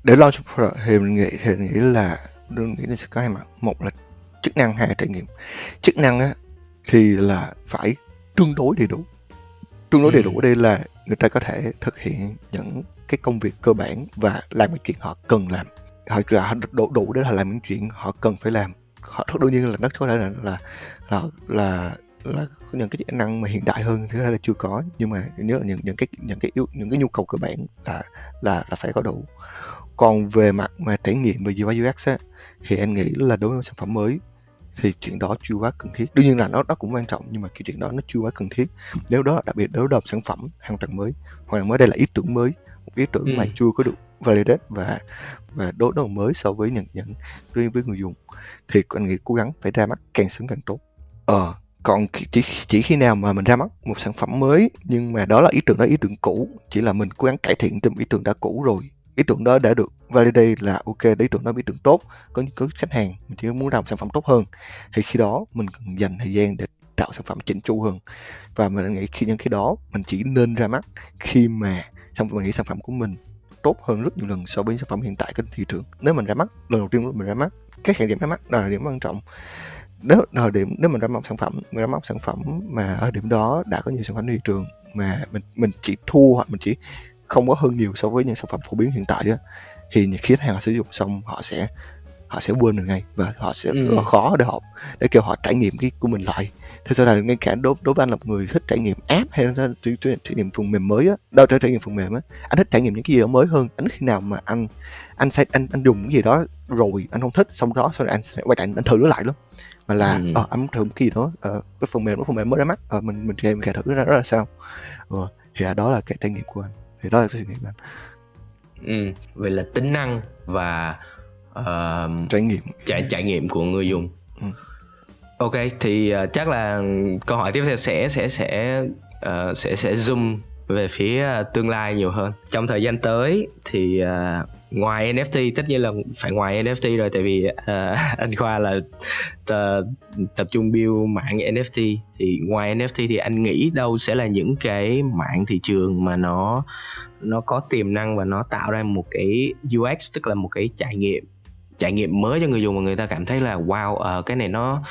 để launch product thì mình nghĩ thì mình nghĩ là mình nghĩ là sẽ có hai mặt. Một là chức năng hai là trải nghiệm. Chức năng á thì là phải tương đối đầy đủ. Tương đối đầy
Ừ.
đủ ở đây là người ta có thể thực hiện những cái công việc cơ bản và làm những chuyện họ cần làm. Họ là đủ đủ để họ làm những chuyện họ cần phải làm. Họ đương nhiên là nó có thể là là là là là những cái chức năng mà hiện đại hơn có thể là chưa có. Nhưng mà nhớ là những những cái những cái yếu những cái nhu cầu cơ bản là là là phải có đủ. Còn về mặt mà trải nghiệm về UI UX á thì anh nghĩ là đối với sản phẩm mới thì chuyện đó chưa quá cần thiết. Đương nhiên là nó nó cũng quan trọng nhưng mà cái chuyện đó nó chưa quá cần thiết. Nếu đó đặc biệt nếu đó là một sản phẩm hoàn toàn mới hoàn toàn mới đây là ý tưởng mới một ý tưởng mà
Ừ.
chưa có được validate và và đối là mới so với những những với, với người dùng thì anh nghĩ cố gắng phải ra mắt càng sớm càng tốt. Ờ còn chỉ chỉ khi nào mà mình ra mắt một sản phẩm mới, nhưng mà đó là ý tưởng đó ý tưởng cũ, chỉ là mình cố gắng cải thiện trên ý tưởng đã cũ rồi. Ý tưởng đó đã được validate là ok ý tưởng đó ý tưởng tốt, có có khách hàng, mình chỉ muốn làm sản phẩm tốt hơn. Thì khi đó mình cần dành thời gian để tạo sản phẩm chỉnh chu hơn. Và mình nghĩ khi những cái đó mình chỉ nên ra mắt khi mà xong mình nghĩ sản phẩm của mình tốt hơn rất nhiều lần so với sản phẩm hiện tại trên thị trường. Nếu mình ra mắt, lần đầu tiên mình ra mắt các thời điểm ra mắt là điểm quan trọng nếu thời điểm nếu mình ra mắt sản phẩm mình ra mắt sản phẩm mà ở điểm đó đã có nhiều sản phẩm thị trường mà mình mình chỉ thua hoặc mình chỉ không có hơn nhiều so với những sản phẩm phổ biến hiện tại á thì khi khách hàng sử dụng xong họ sẽ họ sẽ quên được ngay và họ sẽ
Ừ.
rất khó để họ để kêu họ trải nghiệm cái của mình lại. Thực sự là ngay cả đối đối với anh là một người thích trải nghiệm app hay là trải, trải, trải nghiệm phần mềm mới á đâu trải, trải nghiệm phần mềm á anh thích trải nghiệm những cái gì đó mới hơn. Anh khi nào mà anh anh sẽ anh anh dùng cái gì đó rồi anh không thích xong đó sau này anh sẽ quay lại anh thử nó lại lắm mà là
Ừ.
ờ anh thử một cái gì đó ờ, cái phần mềm nó phần mềm mới ra mắt. Ờ mình mình game mình cài thử nó ra, ra sao. Ờ, thì đó là cái trải nghiệm của anh. Thì đó là cái trải nghiệm của anh.
Ừ. vậy là tính năng và ờ,
trải nghiệm.
trải trải nghiệm của người dùng.
Ừ.
ok thì ờ, chắc là câu hỏi tiếp theo sẽ sẽ sẽ ờ, sẽ sẽ zoom về phía tương lai nhiều hơn. Trong thời gian tới thì ờ, ngoài NFT tất nhiên là phải ngoài NFT rồi tại vì uh, anh Khoa là t- tập trung build mạng NFT thì ngoài NFT thì anh nghĩ đâu sẽ là những cái mạng thị trường mà nó nó có tiềm năng và nó tạo ra một cái UX tức là một cái trải nghiệm trải nghiệm mới cho người dùng mà người ta cảm thấy là wow uh, cái này nó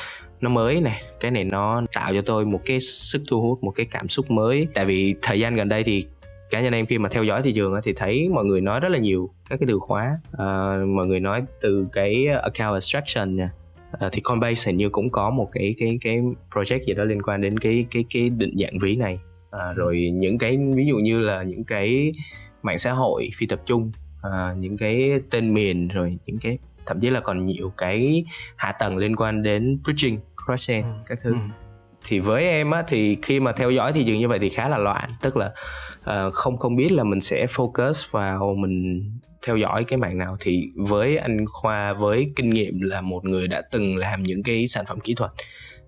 nó mới này cái này nó tạo cho tôi một cái sức thu hút một cái cảm xúc mới. Tại vì thời gian gần đây thì cá nhân em khi mà theo dõi thị trường thì thấy mọi người nói rất là nhiều các cái từ khóa. Ờ, mọi người nói từ cái account abstraction nè. Ờ, thì Coinbase hình như cũng có một cái cái cái project gì đó liên quan đến cái cái cái định dạng ví này. Ờ, rồi những cái ví dụ như là những cái mạng xã hội phi tập trung ờ, những cái tên miền rồi những cái thậm chí là còn nhiều cái hạ tầng liên quan đến bridging cross-chain
Ừ,
các thứ.
Ừ
thì với em á thì khi mà theo dõi thị trường như vậy thì khá là loạn. Tức là uh, không không biết là mình sẽ focus vào mình theo dõi cái mạng nào. Thì với anh Khoa với kinh nghiệm là một người đã từng làm những cái sản phẩm kỹ thuật.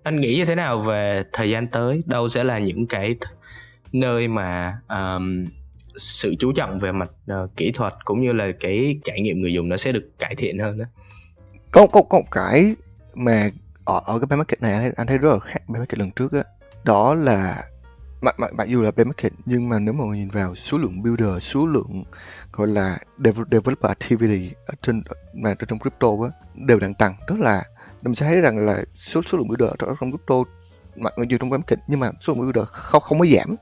Anh nghĩ như thế nào về thời gian tới? Đâu sẽ là những cái th- nơi mà um, sự chú trọng về mặt uh, kỹ thuật cũng như là cái trải nghiệm người dùng nó sẽ được cải thiện hơn đó
có có có một cái mà ở ở cái bear market này anh thấy, anh thấy rất là khác bear market lần trước á. Đó là mặc mặc mặc dù là bear market nhưng mà nếu mà nhìn vào số lượng builder số lượng gọi là dev- developer activity ở trên mà trong crypto á đều đang tăng. Tức là mình sẽ thấy rằng là số số lượng builder ở trong crypto mặc dù trong bear market nhưng mà số lượng builder không không có giảm.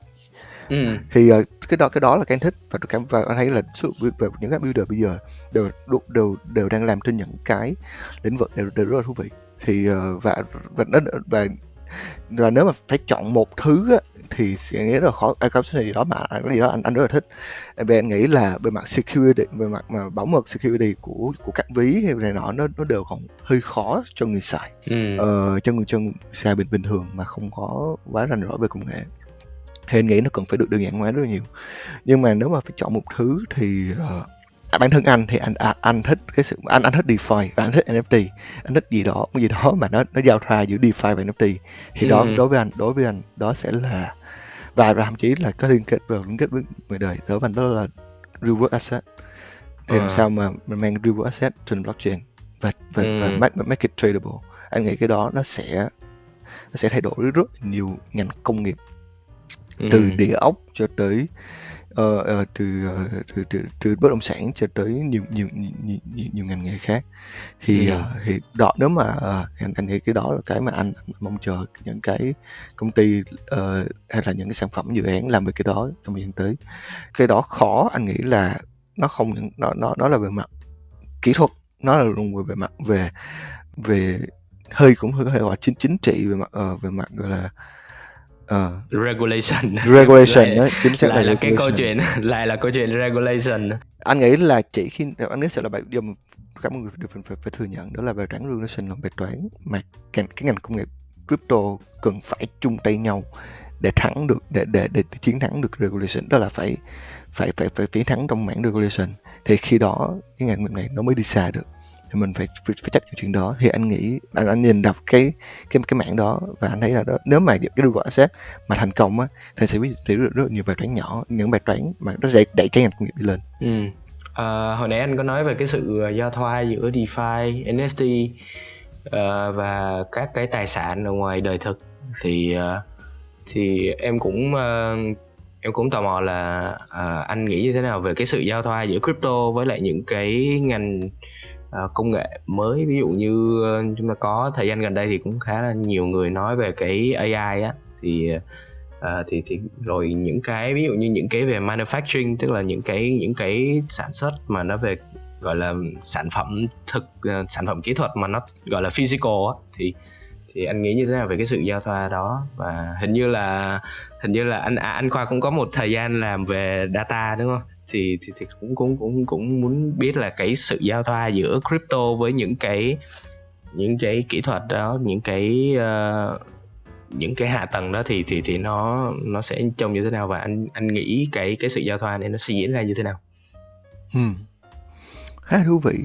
Ừ.
thì ờ, cái đó cái đó là cái anh thích và cảm và anh thấy là số về những cái builder bây giờ đều đều, đều đang làm trên những cái lĩnh vực đều, đều rất là thú vị thì ờ, và và nó và và nếu mà phải chọn một thứ á, thì sẽ nghĩ rất là khó à, có gì đó mà cái gì đó anh anh rất là thích. Về anh nghĩ là về mặt security về mặt mà bảo mật security của của các ví hay này nọ nó nó đều còn hơi khó cho người xài.
Ừ.
ờ, cho người chân xài bình bình thường mà không có quá rành rõ về công nghệ. Thì anh nghĩ nó cần phải được đơn giản hóa rất là nhiều. Nhưng mà nếu mà phải chọn một thứ thì ờ, à, bản thân anh thì anh à, anh thích cái sự anh anh thích DeFi và anh thích NFT anh thích gì đó cái gì đó mà nó nó giao thoa giữa DeFi và NFT thì đó
Ừ.
đối với anh đối với anh đó sẽ là và và thậm chí là có liên kết vào liên kết với người đời đối với anh đó là real asset thì làm
À.
sao mà mình mang real asset trên blockchain và và, và
Ừ.
make, make it tradable anh nghĩ cái đó nó sẽ nó sẽ thay đổi rất nhiều ngành công nghiệp
Ừ.
từ địa ốc cho tới ờ, ờ, từ, ờ, từ từ từ bất động sản cho tới nhiều nhiều nhiều, nhiều, nhiều, ngành nghề khác thì
Ừ.
ờ, thì đó nếu mà ờ, anh, anh nghĩ cái đó là cái mà anh, anh mong chờ những cái công ty ờ, hay là những cái sản phẩm dự án làm về cái đó trong thời gian tới cái đó khó anh nghĩ là nó không nó nó nó là về mặt kỹ thuật nó là luôn về, về mặt về về hơi cũng hơi thể gọi chính chính trị về mặt ờ, về mặt gọi là ờ,
regulation.
Regulation đấy chính xác
lại là cái câu chuyện lại là câu chuyện regulation.
Anh nghĩ là chỉ khi anh nghĩ sẽ là bài mà cả mọi người đều phải, phải, phải thừa nhận đó là bài toán regulation là bài toán mà cái, cái ngành công nghiệp crypto cần phải chung tay nhau để thắng được để để để, chiến thắng được regulation đó là phải phải phải phải chiến thắng trong mảng regulation. Thì khi đó cái ngành này nó mới đi xa được thì mình phải phải, phải chấp nhận chuyện đó. Thì anh nghĩ anh, anh nhìn đọc cái cái cái mảng đó và anh thấy là đó nếu mà cái Google asset mà thành công á thì sẽ biết rất, rất nhiều bài toán nhỏ những bài toán mà nó sẽ đẩy cái ngành công nghiệp đi lên.
Ừ. à, hồi nãy anh có nói về cái sự à, giao thoa giữa DeFi, NFT uh, à, và các cái tài sản ở ngoài đời thực. Thì uh, thì em cũng uh, em cũng tò mò là uh, anh nghĩ như thế nào về cái sự giao thoa giữa crypto với lại những cái ngành Ờ, công nghệ mới ví dụ như ờ, chúng ta có thời gian gần đây thì cũng khá là nhiều người nói về cái AI á. Thì ờ, thì thì rồi những cái ví dụ như những cái về manufacturing tức là những cái những cái sản xuất mà nó về gọi là sản phẩm thực ờ, sản phẩm kỹ thuật mà nó gọi là physical á thì thì anh nghĩ như thế nào về cái sự giao thoa đó? Và hình như là hình như là anh à, anh khoa cũng có một thời gian làm về data đúng không? Thì thì, thì cũng cũng cũng cũng muốn biết là cái sự giao thoa giữa crypto với những cái những cái kỹ thuật đó những cái uh, những cái hạ tầng đó thì thì thì nó nó sẽ trông như thế nào và anh anh nghĩ cái cái sự giao thoa này nó sẽ diễn ra như thế nào?
Hmm. khá thú vị.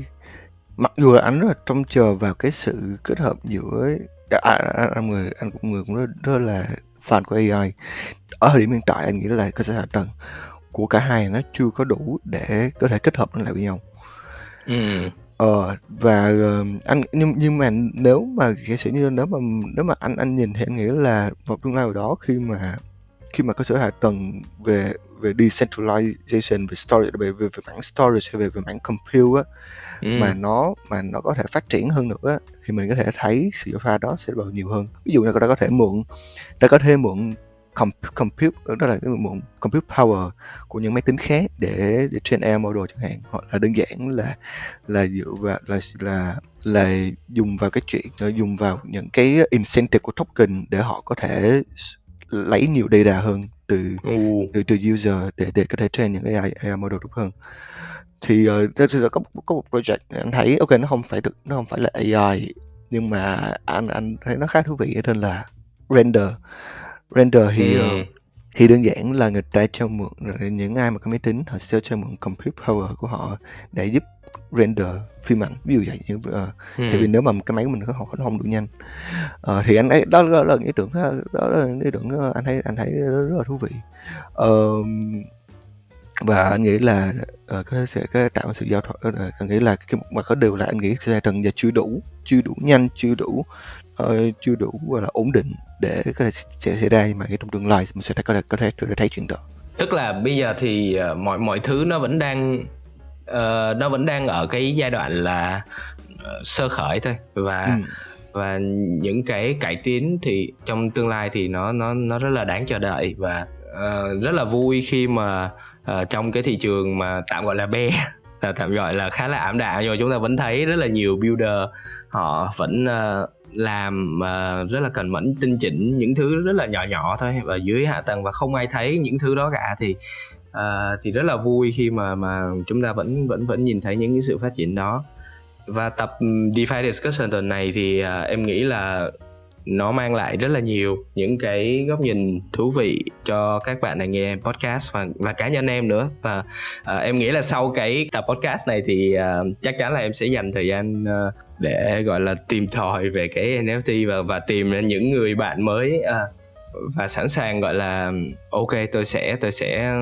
Mặc dù là anh rất là trông chờ vào cái sự kết hợp giữa anh, anh, anh người anh cũng người cũng rất, rất là fan của AI ở thời điểm hiện tại anh nghĩ là cơ sở hạ tầng của cả hai nó chưa có đủ để có thể kết hợp lại với nhau
ừ.
ờ và uh, anh nhưng nhưng mà nếu mà giả sử như nếu mà nếu mà anh anh nhìn thì anh nghĩ là vào tương lai đó khi mà khi mà cơ sở hạ tầng về về decentralization về storage về về, về mảng storage về về mảng compute á ừ. mà nó mà nó có thể phát triển hơn nữa thì mình có thể thấy sự pha đó sẽ bao nhiều hơn ví dụ như ta có thể mượn ta có thể mượn compute đó là cái mượn compute power của những máy tính khác để để train AI model chẳng hạn. Hoặc là đơn giản là là dựa vào là là là dùng vào cái chuyện dùng vào những cái incentive của token để họ có thể lấy nhiều data hơn từ từ từ user để để có thể train những AI, AI model tốt hơn. Thì uh, có có một project anh thấy ok nó không phải được nó không phải là AI nhưng mà anh anh thấy nó khá thú vị ở trên là render render thì ừ. uh, thì đơn giản là người ta cho mượn những ai mà có máy tính họ sẽ cho mượn compute power của họ để giúp render phim ảnh ví dụ vậy như uh, ừ. tại vì nếu mà cái máy của mình nó không, nó không đủ nhanh uh, thì anh ấy đó, đó là ý tưởng đó là ý tưởng anh thấy anh thấy rất, là thú vị uh, và anh nghĩ là uh, có thể sẽ có tạo sự giao thoa uh, anh nghĩ là cái mà có điều là anh nghĩ sẽ trần giờ chưa đủ chưa đủ nhanh chưa đủ uh, chưa đủ gọi là ổn định để có thể sẽ xảy ra mà cái trong tương lai mình sẽ có thể có thể, thấy chuyện đó.
Tức là bây giờ thì uh, mọi mọi thứ nó vẫn đang uh, nó vẫn đang ở cái giai đoạn là uh, sơ khởi thôi. Và ừ. và những cái cải tiến thì trong tương lai thì nó nó nó rất là đáng chờ đợi. Và uh, rất là vui khi mà uh, trong cái thị trường mà tạm gọi là be là tạm gọi là khá là ảm đạm. Nhưng chúng ta vẫn thấy rất là nhiều builder họ vẫn uh, làm uh, rất là cần mẫn tinh chỉnh những thứ rất là nhỏ nhỏ thôi và dưới hạ tầng và không ai thấy những thứ đó cả thì uh, thì rất là vui khi mà mà chúng ta vẫn vẫn vẫn nhìn thấy những cái sự phát triển đó. Và tập DeFi discussion tuần này thì uh, em nghĩ là nó mang lại rất là nhiều những cái góc nhìn thú vị cho các bạn này nghe podcast và và cá nhân em nữa. Và à, em nghĩ là sau cái tập podcast này thì à, chắc chắn là em sẽ dành thời gian à, để gọi là tìm tòi về cái NFT và và tìm những người bạn mới à, và sẵn sàng gọi là ok tôi sẽ tôi sẽ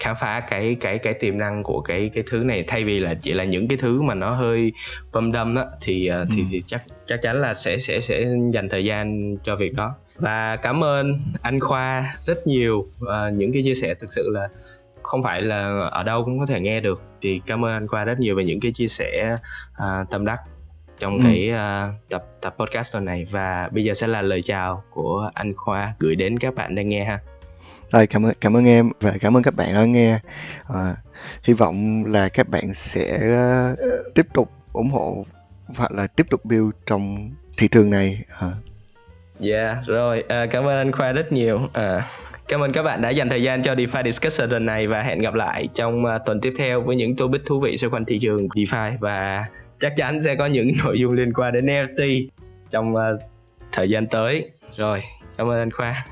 khám phá cái cái cái tiềm năng của cái cái thứ này thay vì là chỉ là những cái thứ mà nó hơi bâm đâm đó thì ờ, thì, ừ. thì chắc chắc chắn là sẽ sẽ sẽ dành thời gian cho việc đó và cảm ơn anh Khoa rất nhiều uh, những cái chia sẻ thực sự là không phải là ở đâu cũng có thể nghe được thì cảm ơn anh Khoa rất nhiều về những cái chia sẻ uh, tâm đắc trong ừ. cái uh, tập tập podcast tuần này và bây giờ sẽ là lời chào của anh Khoa gửi đến các bạn đang nghe ha.
Rồi cảm ơn cảm ơn em và cảm ơn các bạn đã nghe. À, hy vọng là các bạn sẽ uh, tiếp tục ủng hộ hoặc là tiếp tục build trong thị trường này. À.
Yeah, rồi à, cảm ơn anh Khoa rất nhiều. À, cảm ơn các bạn đã dành thời gian cho DeFi Discussion lần này và hẹn gặp lại trong uh, tuần tiếp theo với những topic thú vị xoay quanh thị trường DeFi và chắc chắn sẽ có những nội dung liên quan đến NFT trong uh, thời gian tới. Rồi, cảm ơn anh Khoa.